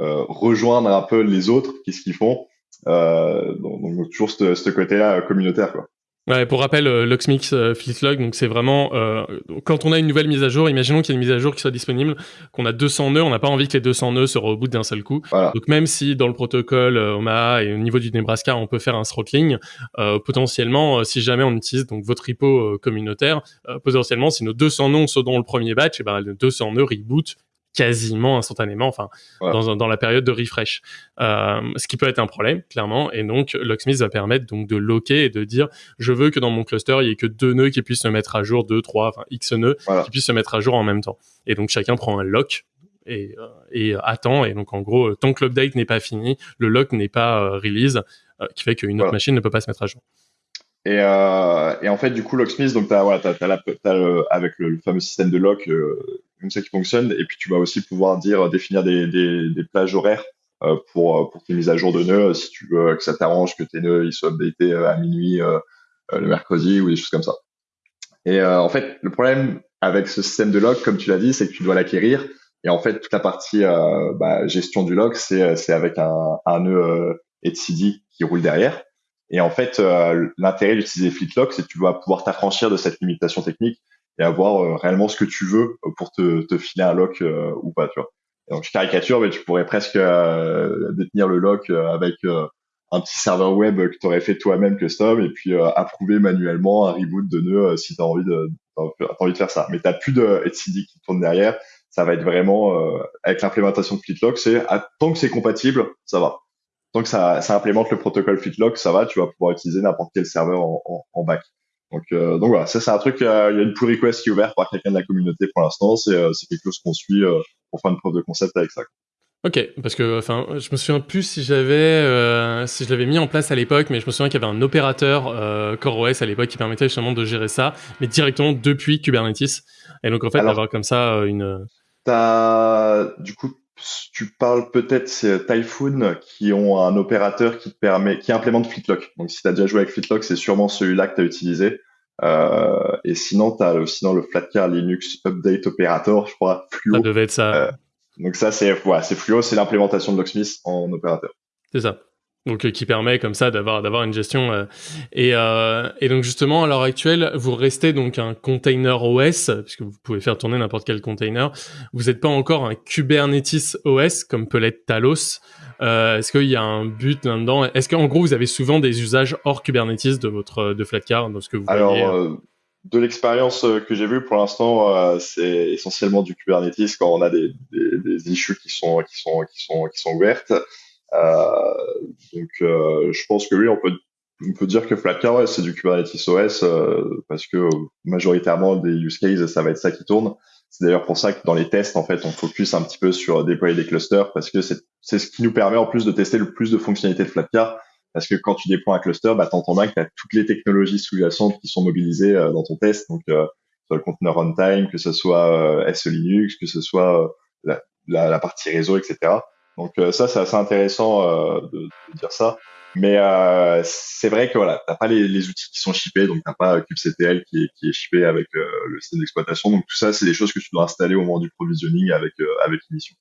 euh, rejoindre un peu les autres, qu'est-ce qu'ils font. donc, donc, toujours ce, ce côté-là communautaire. Quoi. Ouais, pour rappel, euh, Locksmith euh, FleetLog, donc c'est vraiment euh, quand on a une nouvelle mise à jour, imaginons qu'il y a une mise à jour qui soit disponible, qu'on a 200 nœuds, on n'a pas envie que les 200 nœuds se rebootent d'un seul coup. Donc même si dans le protocole euh, Omaha et au niveau du Nebraska, on peut faire un throttling, euh, potentiellement, si jamais on utilise donc votre repo communautaire, potentiellement, si nos 200 nœuds sont dans le premier batch, et eh ben les 200 nœuds reboot quasiment instantanément, enfin dans, dans, la période de refresh, euh, ce qui peut être un problème clairement. Et donc Locksmith va permettre donc de locker et de dire je veux que dans mon cluster il y ait que deux nœuds qui puissent se mettre à jour, deux, trois, enfin x nœuds qui puissent se mettre à jour en même temps. Et donc chacun prend un lock et, euh, et attend. Et donc en gros tant que l'update n'est pas fini, le lock n'est pas euh, release, euh, qui fait qu'une autre machine ne peut pas se mettre à jour. Et, euh, et, en fait, du coup, Locksmith, donc t'as, voilà, t'as, t'as, la, t'as le, avec le, fameux système de lock, euh, comme ça qui fonctionne, et puis tu vas aussi pouvoir dire définir des, des, plages horaires euh, pour pour tes mises à jour de nœuds, si tu veux que ça t'arrange que tes nœuds ils soient updatés à minuit le mercredi ou des choses comme ça. Et en fait, le problème avec ce système de lock, comme tu l'as dit, c'est que tu dois l'acquérir. Et en fait, toute la partie bah, gestion du lock, c'est c'est avec un, un nœud etcd qui roule derrière. Et en fait, euh, l'intérêt d'utiliser FleetLock, c'est que tu dois pouvoir t'affranchir de cette limitation technique et avoir euh, réellement ce que tu veux pour te, te filer un lock euh, ou pas, tu vois. donc je caricature, mais tu pourrais presque détenir le lock avec un petit serveur web que tu aurais fait toi-même custom et puis approuver manuellement un reboot de nœud si tu as envie de envie de faire ça. Mais tu plus de etcd qui tourne derrière. Ça va être vraiment avec l'implémentation de FleetLock, c'est tant que c'est compatible, ça va tant que ça, ça implémente le protocole FitLock, ça va, tu vas pouvoir utiliser n'importe quel serveur en, en, back. Donc, euh, donc voilà, ça c'est un truc, euh, il y a une pull request qui est ouverte par quelqu'un de la communauté pour l'instant, c'est euh, quelque chose qu'on suit euh, pour faire une preuve de concept avec ça. Ok, parce que enfin, je me souviens plus si j'avais, euh, si je l'avais mis en place à l'époque, mais je me souviens qu'il y avait un opérateur euh, CoreOS à l'époque qui permettait justement de gérer ça, mais directement depuis Kubernetes. Et donc en fait, d'avoir comme ça une. T'as du coup tu parles peut-être c'est Typhoon qui ont un opérateur qui te permet, qui implémente Fitlock. Donc si tu as déjà joué avec Fitlock, c'est sûrement celui-là que tu as utilisé. Euh, et sinon, tu as aussi dans le Flatcar Linux Update Operator, je crois, Fluo. Ça devait être ça. Euh, donc ça, c'est ouais, c'est Fluo, c'est l'implémentation de Locksmith en opérateur. C'est ça donc euh, qui permet comme ça d'avoir d'avoir une gestion euh, et euh, et donc justement à l'heure actuelle vous restez donc un container OS puisque vous pouvez faire tourner n'importe quel container. Vous n'êtes pas encore un Kubernetes OS comme peut l'être Talos. Euh, est-ce qu'il y a un but là-dedans? Est-ce qu'en gros vous avez souvent des usages hors Kubernetes de votre de Flatcar dans ce que vous alors voyez, de l'expérience que j'ai vue pour l'instant, c'est essentiellement du Kubernetes quand on a des, des, des, issues qui sont qui sont qui sont qui sont ouvertes. Euh, donc, euh, je pense que oui, on peut on peut dire que Flatcar, ouais, c'est du Kubernetes OS euh, parce que majoritairement des use cases, ça va être ça qui tourne. C'est d'ailleurs pour ça que dans les tests, en fait, on focus un petit peu sur déployer des clusters parce que c'est ce qui nous permet en plus de tester le plus de fonctionnalités de Flatcar. Parce que quand tu déploies un cluster, bah, t'entends bien que tu as toutes les technologies sous-jacentes qui sont mobilisées dans ton test. Donc, euh, soit le conteneur runtime, que ce soit SE Linux, que ce soit la, la, la, partie réseau, etc. Donc euh, ça, c'est assez intéressant euh, de, dire ça. Mais euh, c'est vrai que voilà, t'as pas les, outils qui sont shippés, donc t'as pas kubectl qui est, qui est shippé avec le système d'exploitation. Donc tout ça, c'est des choses que tu dois installer au moment du provisioning avec avec l'émission.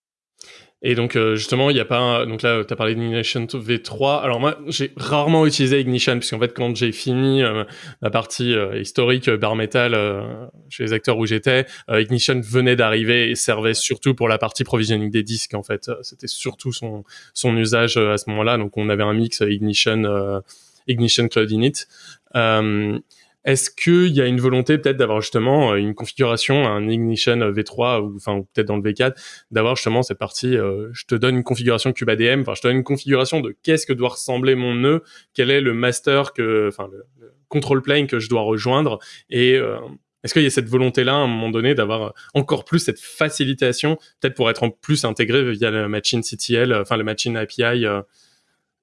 Et donc euh, justement, il n'y a pas donc là tu as parlé d'Ignition V3. Alors moi, j'ai rarement utilisé Ignition puisqu'en fait quand j'ai fini euh, la partie euh, historique bar metal chez les acteurs où j'étais, Ignition venait d'arriver et servait surtout pour la partie provisioning des disques en fait. C'était surtout son son usage à ce moment-là. Donc on avait un mix Ignition Ignition Cloud Init. Est-ce qu'il y a une volonté peut-être d'avoir justement euh, une configuration, un Ignition V3 ou enfin peut-être dans le V4, d'avoir justement cette partie, euh, je te donne une configuration KubeADM, enfin je te donne une configuration de qu'est-ce que doit ressembler mon nœud, quel est le master que, enfin le, control plane que je dois rejoindre et euh, est-ce qu'il y a cette volonté-là, à un moment donné, d'avoir encore plus cette facilitation, peut-être pour être en plus intégré via le machine CTL, enfin le machine API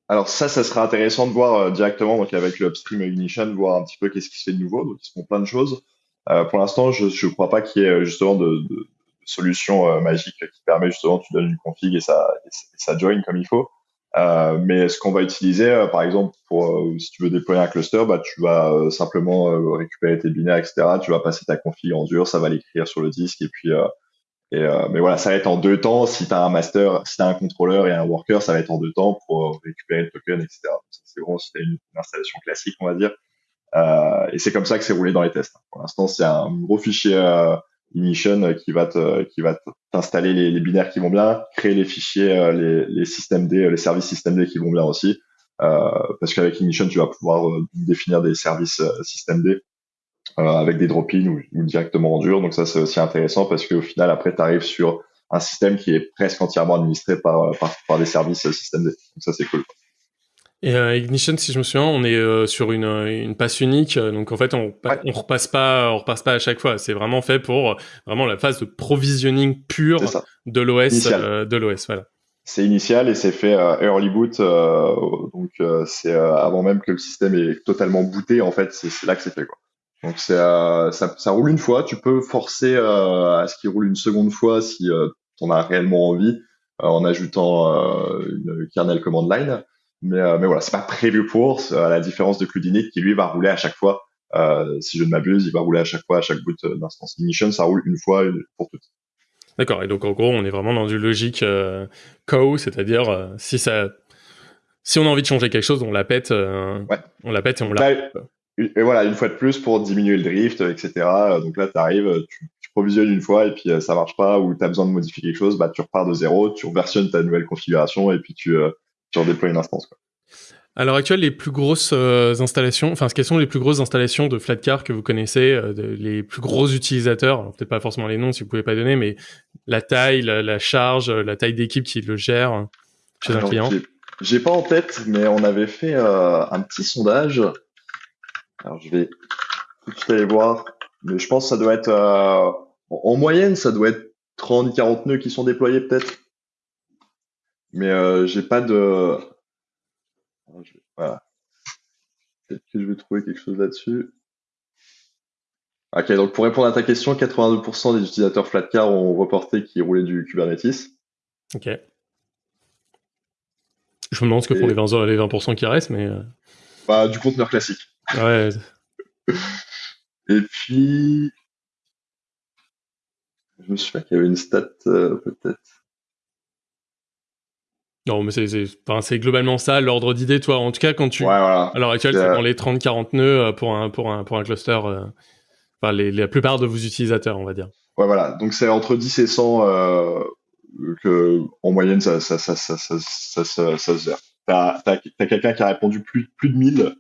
alors ça, ça sera intéressant de voir euh, directement donc avec le upstream ignition, voir un petit peu qu'est-ce qui se fait de nouveau. Donc ils font plein de choses. Euh, pour l'instant, je ne crois pas qu'il y ait euh, justement de, de, solution euh, magique qui permet justement tu donnes une config et ça et ça join comme il faut. Euh, mais ce qu'on va utiliser, par exemple, pour si tu veux déployer un cluster, bah, tu vas simplement récupérer tes binaires, etc. Tu vas passer ta config en dur, ça va l'écrire sur le disque et puis et, euh, mais voilà, ça va être en deux temps. Si tu as un master, si tu as un contrôleur et un worker, ça va être en deux temps pour récupérer le token, etc. C'est vraiment si tu as une, installation classique, on va dire. et c'est comme ça que c'est roulé dans les tests. Pour l'instant, c'est un gros fichier Ignition qui va te, qui va t'installer les, binaires qui vont bien, créer les fichiers, les, les systèmes D, les services système D qui vont bien aussi. parce qu'avec Ignition, tu vas pouvoir définir des services système D avec des drop-in ou, ou, directement en dur. Donc ça, c'est aussi intéressant parce qu'au final, après, tu arrives sur un système qui est presque entièrement administré par, par, par des services système D. Donc ça, c'est cool. Et euh, Ignition, si je me souviens, on est euh, sur une, une passe unique, euh, donc en fait on, on repasse pas, on repasse pas à chaque fois. C'est vraiment fait pour vraiment la phase de provisioning pure de l'OS, de l'OS, voilà. C'est initial et c'est fait early boot, donc c'est avant même que le système est totalement booté. En fait, c'est là que c'est fait quoi. Donc c'est ça, ça roule une fois. Tu peux forcer à ce qu'il roule une seconde fois si tu en as réellement envie, en ajoutant une kernel command line. Mais, euh, mais voilà, c'est pas prévu pour, à la différence de Cludinic qui lui va rouler à chaque fois. Euh, si je ne m'abuse, il va rouler à chaque fois, à chaque boot euh, d'instance ignition, ça roule une fois pour toutes. D'accord. Et donc en gros, on est vraiment dans du logique euh, co, c'est-à-dire euh, si ça, si on a envie de changer quelque chose, on la pète, ouais. on la pète et on la. Et voilà, une fois de plus pour diminuer le drift, etc. Donc là, tu arrives, tu, tu, provisionnes une fois et puis ça marche pas ou tu as besoin de modifier quelque chose, bah tu repars de zéro, tu versionnes ta nouvelle configuration et puis tu tu redéploies une instance. Quoi. À l'heure actuelle, les plus grosses euh, installations, enfin, quelles sont les plus grosses installations de Flatcar que vous connaissez, euh, les plus gros utilisateurs? Peut-être pas forcément les noms si vous pouvez pas donner, mais la taille, la, charge, la taille d'équipe qui le gère chez un client? J'ai pas en tête, mais on avait fait euh, un petit sondage. Alors je vais tout de suite aller voir, mais je pense que ça doit être en moyenne, ça doit être 30-40 nœuds qui sont déployés peut-être. Mais euh, j'ai pas de. Voilà. Peut-être que je vais trouver quelque chose là-dessus. Ok, donc pour répondre à ta question, 82% des utilisateurs Flatcar ont reporté qu'ils roulaient du Kubernetes. Ok. Je me demande ce que font les 20%, les 20 qui restent, mais. Euh. Bah, du conteneur classique. Ouais. Et puis. Je me souviens qu'il y avait une stat, euh, peut-être. Non, mais c'est globalement ça, l'ordre d'idée, toi. En tout cas, quand tu. Ouais, voilà. À l'heure actuelle, c'est dans les 30-40 nœuds euh, pour un, pour un, pour un cluster. Euh, enfin, les, la plupart de vos utilisateurs, on va dire. Ouais, voilà. Donc, c'est entre 10 et 100 euh, que, en moyenne, ça, ça, ça, ça, ça, ça, ça, ça se gère. T'as as, quelqu'un qui a répondu plus, plus de 1000.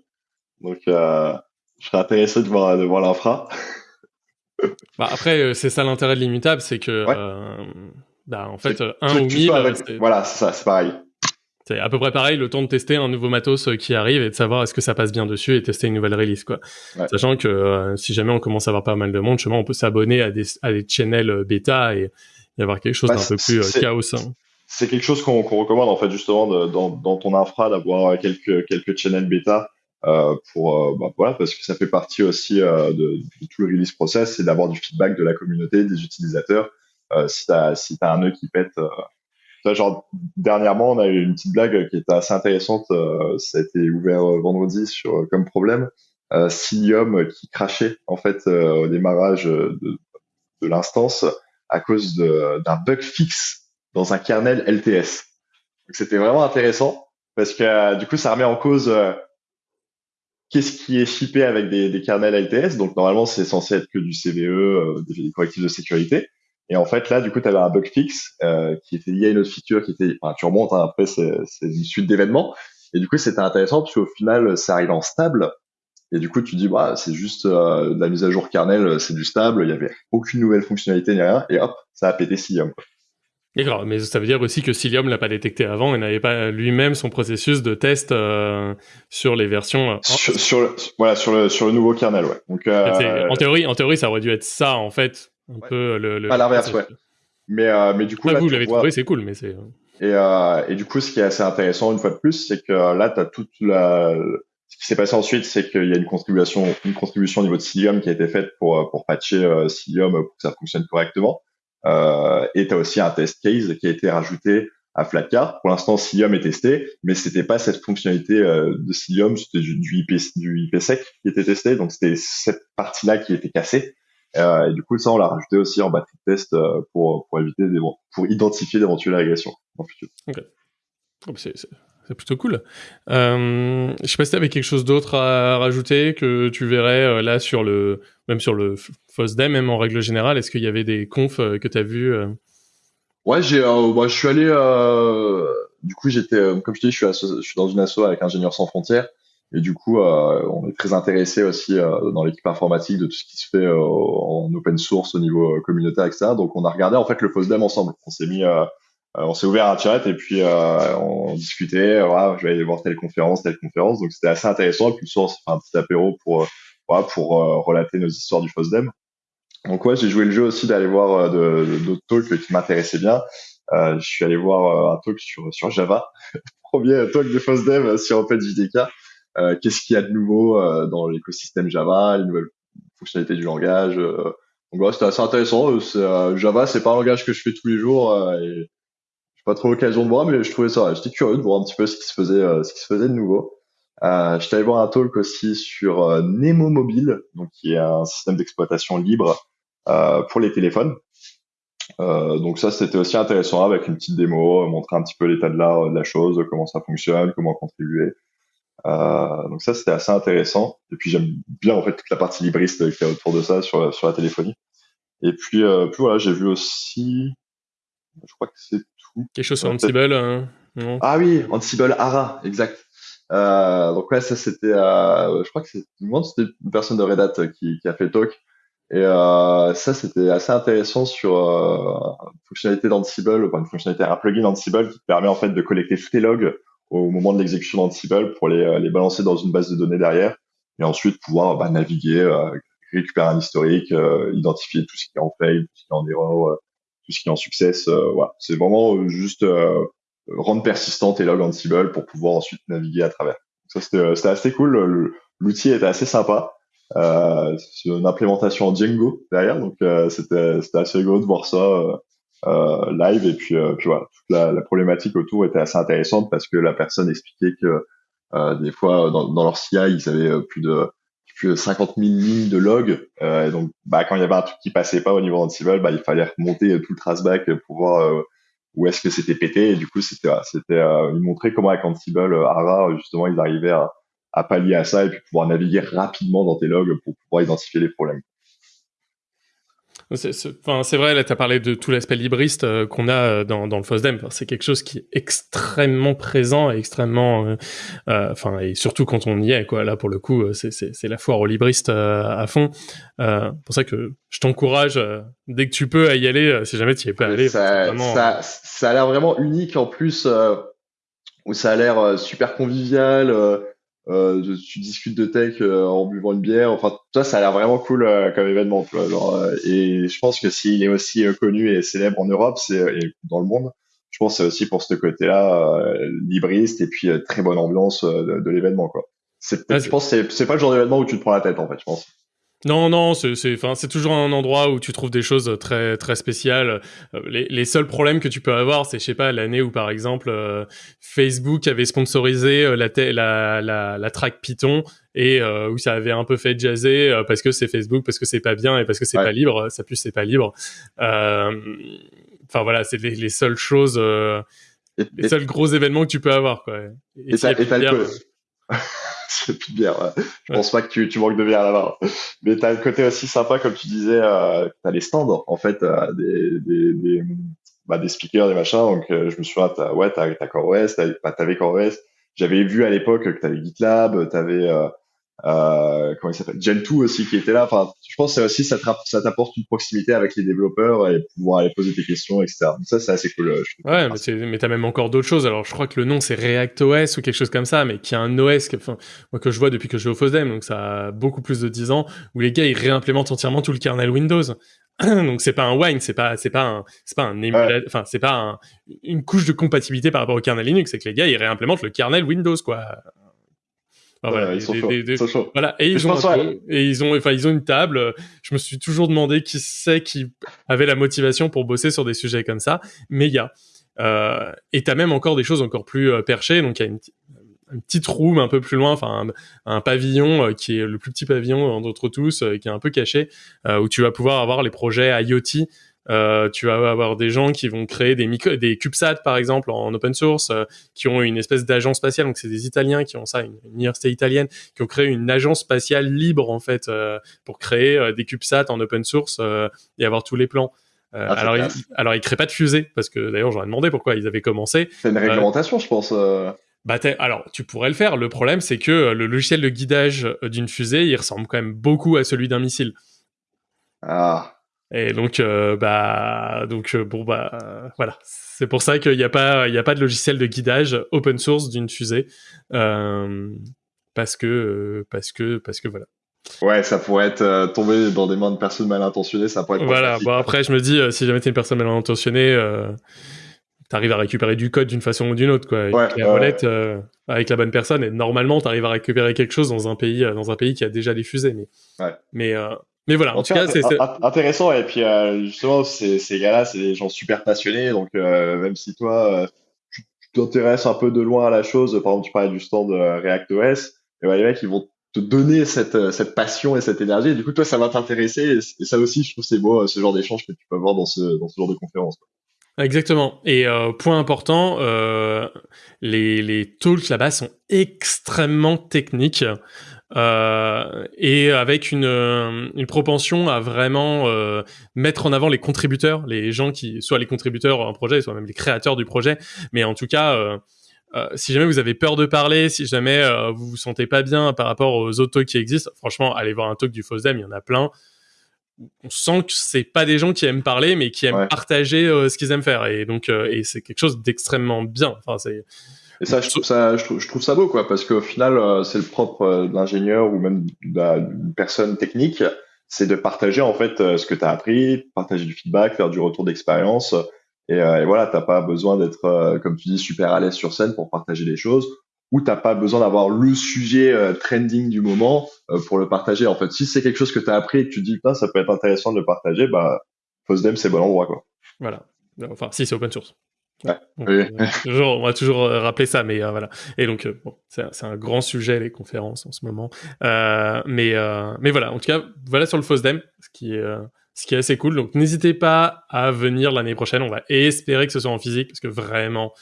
Donc, euh, je serais intéressé de voir, de voir l'infra. <laughs> bah, après, c'est ça l'intérêt de l'immutable, c'est que. Euh, bah, en fait, un ou mille. Voilà, c'est ça, c'est pareil. C'est à peu près pareil, le temps de tester un nouveau matos euh, qui arrive et de savoir est-ce que ça passe bien dessus et tester une nouvelle release, quoi. Sachant que euh, si jamais on commence à avoir pas mal de monde, on peut s'abonner à des, à des channels euh, bêta et y avoir quelque chose bah, d'un peu plus chaos. Hein. C'est quelque chose qu'on recommande en fait justement de, dans, dans ton infra d'avoir quelques quelques channels bêta euh, pour bah, voilà parce que ça fait partie aussi de, de, tout le release process, c'est d'avoir du feedback de la communauté, des utilisateurs euh, si t'as si t'as un nœud qui pète euh, genre dernièrement on a eu une petite blague qui était assez intéressante euh, ça a été ouvert vendredi sur comme problème euh, Cilium qui crachait en fait au démarrage de, de l'instance à cause d'un bug fixe dans un kernel LTS. C'était vraiment intéressant parce que du coup ça remet en cause qu'est-ce qui est shippé avec des, des kernels LTS. Donc normalement c'est censé être que du CVE, des correctifs de sécurité. Et en fait, là, du coup, tu avais un bug fixe euh, qui était lié à une autre feature qui était, enfin, tu remontes, hein, après, c'est une suite d'événements. Et du coup, c'était intéressant parce qu'au final, ça arrive en stable. Et du coup, tu dis, bah, c'est juste euh, de la mise à jour kernel, c'est du stable, il y avait aucune nouvelle fonctionnalité ni rien. Et hop, ça a pété Mais ça veut dire aussi que Cilium l'a pas détecté avant et n'avait pas lui-même son processus de test euh, sur les versions. Euh, sur, sur, le, voilà, sur le sur le nouveau kernel, ouais. Donc euh, en théorie, en théorie, ça aurait dû être ça en fait un peu le, le... à l'inverse ouais mais mais du coup ah, là, vous l'avez trouvé c'est cool mais c'est et et du coup ce qui est assez intéressant une fois de plus c'est que là tu as toute la ce qui s'est passé ensuite c'est qu'il y a une contribution une contribution au niveau de Cilium qui a été faite pour pour patcher Cilium pour que ça fonctionne correctement euh, et tu as aussi un test case qui a été rajouté à Flatcar. Pour l'instant, Cilium est testé, mais c'était pas cette fonctionnalité euh, de Cilium, c'était du, IP, du IPsec qui était testé. Donc c'était cette partie-là qui était cassée. Euh, et du coup, ça, on l'a rajouté aussi en batterie de test pour, pour éviter des, pour identifier d'éventuelles régressions en futur. Ok. Oh, c'est plutôt cool. Euh, je sais pas si tu avais quelque chose d'autre à rajouter que tu verrais là sur le, même sur le FOSDEM, même en règle générale. Est-ce qu'il y avait des confs euh, que tu as vus Ouais, j'ai, bah, je suis allé, du coup, j'étais, comme je te dis, je suis, dans une asso avec Ingénieurs sans frontières. Et du coup, on est très intéressé aussi dans l'équipe informatique de tout ce qui se fait en open source au niveau communautaire, etc. Donc, on a regardé en fait le FOSDEM ensemble. On s'est mis euh, on s'est ouvert un chat et puis euh, on discutait. Voilà, je vais aller voir telle conférence, telle conférence. Donc c'était assez intéressant. Et puis le soir, on s'est fait un petit apéro pour euh, pour relater nos histoires du FOSDEM. Donc ouais, j'ai joué le jeu aussi d'aller voir d'autres talks qui m'intéressaient bien. je suis allé voir un talk sur sur Java, <laughs> premier talk de FOSDEM sur OpenJDK. Euh, Qu'est-ce qu'il y a de nouveau dans l'écosystème Java, les nouvelles fonctionnalités du langage. donc ouais, c'était assez intéressant. Java, c'est pas un langage que je fais tous les jours et pas trop l'occasion de voir, mais je trouvais ça, j'étais curieux de voir un petit peu ce qui se faisait, euh, ce qui se faisait de nouveau. Euh, j'étais allé voir un talk aussi sur euh, Nemo Mobile, donc qui est un système d'exploitation libre euh, pour les téléphones. Euh, donc ça, c'était aussi intéressant avec une petite démo, montrer un petit peu l'état de la, de la chose, comment ça fonctionne, comment contribuer. Euh, donc ça, c'était assez intéressant. Et puis j'aime bien en fait toute la partie libriste qui est autour de ça sur, sur la téléphonie. Et puis, euh, puis voilà, j'ai vu aussi, je crois que c'est Quelque chose sur Ansible hein, Ah oui, Ansible Ara, exact. Euh, donc ouais, ça c'était, euh, je crois que c'était une personne de Red Hat qui, qui a fait le talk. Et euh, ça c'était assez intéressant sur euh, une fonctionnalité d'Ansible, enfin une fonctionnalité, un plugin Ansible qui permet en fait de collecter tous tes logs au moment de l'exécution d'Ansible pour les, les balancer dans une base de données derrière et ensuite pouvoir bah, naviguer, euh, récupérer un historique, euh, identifier tout ce qui est en fail, tout ce qui est en erreur, tout ce qui est en success. Euh, voilà, c'est vraiment euh, juste euh, rendre persistante et log Ansible pour pouvoir ensuite naviguer à travers. ça c'était assez cool. L'outil était assez sympa. Euh, c'est une implémentation en Django derrière, donc c'était c'était assez rigolo de voir ça euh, live et puis puis voilà, toute la, la, problématique autour était assez intéressante parce que la personne expliquait que des fois dans, dans leur CI ils avaient plus de plus de 50 000 lignes de log. Euh, donc, bah, quand il y avait un truc qui passait pas au niveau d'Ansible, bah, il fallait remonter tout le traceback pour voir euh, où est-ce que c'était pété. Et du coup, c'était, c'était, euh, ils montraient comment avec Ansible, euh, justement, ils arrivaient à, à pallier à ça et puis pouvoir naviguer rapidement dans tes logs pour pouvoir identifier les problèmes. C'est vrai, là, tu as parlé de tout l'aspect libriste euh, qu'on a euh, dans, dans le FOSDEM. Enfin, c'est quelque chose qui est extrêmement présent et extrêmement... Euh, enfin, et surtout quand on y est, quoi. Là, pour le coup, c'est la foire aux libristes à fond. pour ça que je t'encourage, dès que tu peux, à y aller, si jamais tu y es pas allé. Ça, ça, ça, a l'air vraiment unique, en plus, où ça a l'air super convivial euh, tu discutes de tech euh, en buvant une bière. Enfin, toi, ça a l'air vraiment cool euh, comme événement. Tu vois, genre, euh, et je pense que s'il est aussi connu et célèbre en Europe, c'est et dans le monde, je pense que c'est aussi pour ce côté-là libriste et puis très bonne ambiance de, de l'événement. Quoi. C'est, je pense que c'est pas le genre d'événement où tu te prends la tête en fait. Je pense. Non, non, c'est, toujours un endroit où tu trouves des choses très, très spéciales. Euh, les, les seuls problèmes que tu peux avoir, c'est, je sais pas, l'année où, par exemple, euh, Facebook avait sponsorisé euh, la, la, la, la, track Python et où ça avait un peu fait jazzer parce que c'est Facebook, parce que c'est pas bien et parce que c'est pas libre. Ça plus c'est pas libre. Enfin voilà, c'est les, seules choses, les seuls gros événements que tu peux avoir, quoi. Et, et, ça, et <laughs> c'est plus de bière. Je pense pas que tu, tu manques de bière là-bas. Mais t'as le côté aussi sympa, comme tu disais, euh, t'as les stands, en fait, euh, des, des, des, bah, des speakers, des machins. Donc, euh, je me souviens, t'as, ouais, t'as, t'as CoreOS, t'avais, bah, t'avais CoreOS. J'avais vu à l'époque que t'avais GitLab, t'avais, euh, comment il s'appelle? Gen2 aussi qui était là. Enfin, je pense que aussi ça t'apporte une proximité avec les développeurs et pouvoir aller poser des questions, etc. Donc ça, c'est assez cool. Euh, je ouais, mais, t'as même encore d'autres choses. Alors, je crois que le nom c'est React OS ou quelque chose comme ça, mais qui a un OS que, enfin, moi que je vois depuis que je vais au FOSDEM, donc ça a beaucoup plus de 10 ans, où les gars ils réimplémentent entièrement tout le kernel Windows. <clears throat> donc c'est pas un wine, c'est pas c'est pas un c'est pas un émulateur, enfin c'est pas un, une couche de compatibilité par rapport au kernel Linux, c'est que les gars ils réimplémentent le kernel Windows quoi voilà, ils, sont chauds, Voilà, et ils ont et ils ont enfin ils ont une table. Je me suis toujours demandé qui c'est qui avait la motivation pour bosser sur des sujets comme ça, mais il y a euh, et t'as même encore des choses encore plus euh, perchées. Donc il y a une, une petite room un peu plus loin, enfin un, pavillon euh, qui est le plus petit pavillon d'entre tous, euh, qui est un peu caché, où tu vas pouvoir avoir les projets IoT Euh, tu vas avoir des gens qui vont créer des, des CubeSat, par exemple, en open source, euh, qui ont une espèce d'agence spatiale. Donc, c'est des Italiens qui ont ça, une, université italienne, qui ont créé une agence spatiale libre, en fait, euh, pour créer des CubeSat en open source et avoir tous les plans. Ah, alors, ils, alors, ils créent pas de fusée, parce que d'ailleurs, j'aurais demandé pourquoi ils avaient commencé. C'est une réglementation, je pense. Bah alors, tu pourrais le faire. Le problème, c'est que le logiciel de guidage d'une fusée, il ressemble quand même beaucoup à celui d'un missile. Ah. Et donc, euh, bah, donc euh, bon, bah, voilà. C'est pour ça qu'il n'y a pas, il y a pas de logiciel de guidage open source d'une fusée, euh, parce que, parce que, parce que voilà. Ouais, ça pourrait être tombé dans des mains de personnes mal intentionnées, ça pourrait être. Voilà. Bon après, je me dis, si jamais t'es une personne mal intentionnée, t'arrives à récupérer du code d'une façon ou d'une autre, quoi. Avec la avec la bonne personne, et normalement, t'arrives à récupérer quelque chose dans un pays, dans un pays qui a déjà des fusées, mais, ouais. mais mais voilà, en, tout cas, c'est intéressant. Et puis, euh, justement, ces, ces gars-là, c'est des gens super passionnés. Donc, euh, même si toi, euh, tu t'intéresses un peu de loin à la chose, par exemple, tu parlais du stand ReactOS, et ben, les mecs, ils vont te donner cette, cette passion et cette énergie. Et du coup, toi, ça va t'intéresser. Et, ça aussi, je trouve c'est beau, ce genre d'échange que tu peux avoir dans ce, dans ce genre de conférence. Exactement. Et point important, les, les talks là-bas sont extrêmement techniques. Euh, et avec une, euh, une, propension à vraiment euh, mettre en avant les contributeurs, les gens qui, soit les contributeurs en projet, soit même les créateurs du projet, mais en tout cas, euh, si jamais vous avez peur de parler, si jamais vous vous sentez pas bien par rapport aux autres talks qui existent, franchement, allez voir un talk du FOSDEM, il y en a plein. On sent que c'est pas des gens qui aiment parler, mais qui aiment partager ce qu'ils aiment faire, et donc et c'est quelque chose d'extrêmement bien. Enfin, c'est et ça, je trouve ça, je trouve, je trouve ça beau, quoi, parce qu'au final, euh, c'est le propre euh, de l'ingénieur ou même d'une personne technique, c'est de partager en fait euh, ce que tu as appris, partager du feedback, faire du retour d'expérience. Et, et, voilà, t'as pas besoin d'être, comme tu dis, super à l'aise sur scène pour partager des choses, ou t'as pas besoin d'avoir le sujet trending du moment pour le partager. En fait, si c'est quelque chose que tu as appris et que tu dis, ça peut être intéressant de le partager, bah, FOSDEM, c'est bon endroit, quoi. Voilà. Enfin, si c'est open source. Ouais. Euh, <laughs> toujours, on va toujours euh, rappeler ça, mais euh, voilà. Et donc, bon, c'est un grand sujet les conférences en ce moment. mais mais voilà, en tout cas, voilà sur le FOSDEM, ce qui est ce qui est assez cool. Donc, n'hésitez pas à venir l'année prochaine. On va espérer que ce soit en physique, parce que vraiment,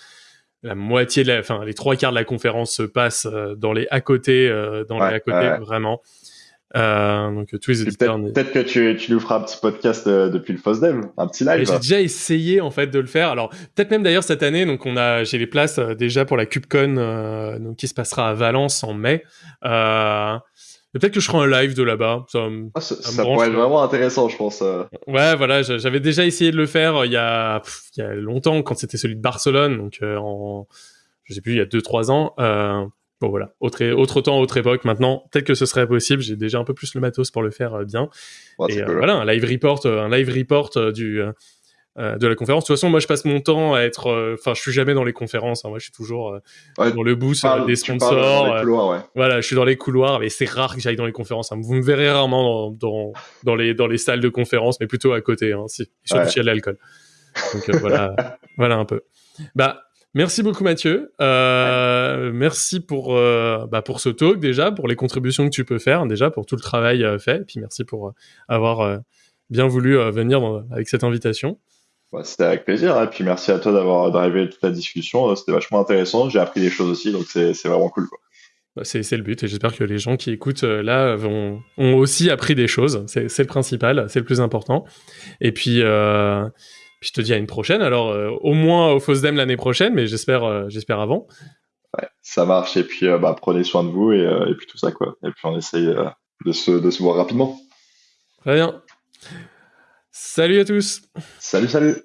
la moitié de la, enfin, les trois quarts de la conférence se passent dans les à côté, dans les à côté, vraiment. Euh, donc tous les éditeurs. Peut-être que tu, tu nous feras un petit podcast euh, depuis le FOSDEM, un petit live. J'ai déjà essayé en fait de le faire. Alors peut-être même d'ailleurs cette année, donc on a, j'ai les places euh, déjà pour la CubeCon, euh, donc qui se passera à Valence en mai. peut-être que je ferai un live de là-bas. Ça, ah, ça, pourrait être vraiment intéressant, je pense. Ouais, voilà, j'avais déjà essayé de le faire il y a, il y a longtemps quand c'était celui de Barcelone, donc en, je sais plus, il y a deux trois ans. Bon voilà, autre, autre temps, autre époque. Maintenant, peut-être que ce serait possible. J'ai déjà un peu plus le matos pour le faire euh, bien. et euh, voilà, un live report, euh, un live report du de la conférence. De toute façon, moi, je passe mon temps à être. Enfin, je suis jamais dans les conférences. Hein. Moi, je suis toujours dans le boost des sponsors. Voilà, je suis dans les couloirs, mais c'est rare que j'aille dans les conférences. Hein. Vous me verrez rarement dans, dans, les dans les salles de conférences, mais plutôt à côté. Hein, si, surtout s'il y a de l'alcool. Donc voilà, <laughs> voilà un peu. Bah, Merci beaucoup Mathieu. Euh, merci pour euh, bah, pour ce talk déjà, pour les contributions que tu peux faire déjà, pour tout le travail euh, fait. Et puis merci pour avoir bien voulu venir avec cette invitation. Bah, c'était avec plaisir. Et puis merci à toi d'avoir drivé toute la discussion. C'était vachement intéressant. J'ai appris des choses aussi, donc c'est vraiment cool. Bah, c'est le but et j'espère que les gens qui écoutent là vont, ont aussi appris des choses. C'est le principal, c'est le plus important. Et puis je te dis à une prochaine. Alors, euh, au moins au FOSDEM l'année prochaine, mais j'espère, euh, j'espère avant. Ouais, ça marche. Et puis, euh, bah, prenez soin de vous et, et, puis tout ça, quoi. Et puis, on essaye de, se, de se voir rapidement. Très bien. Salut à tous. Salut, salut.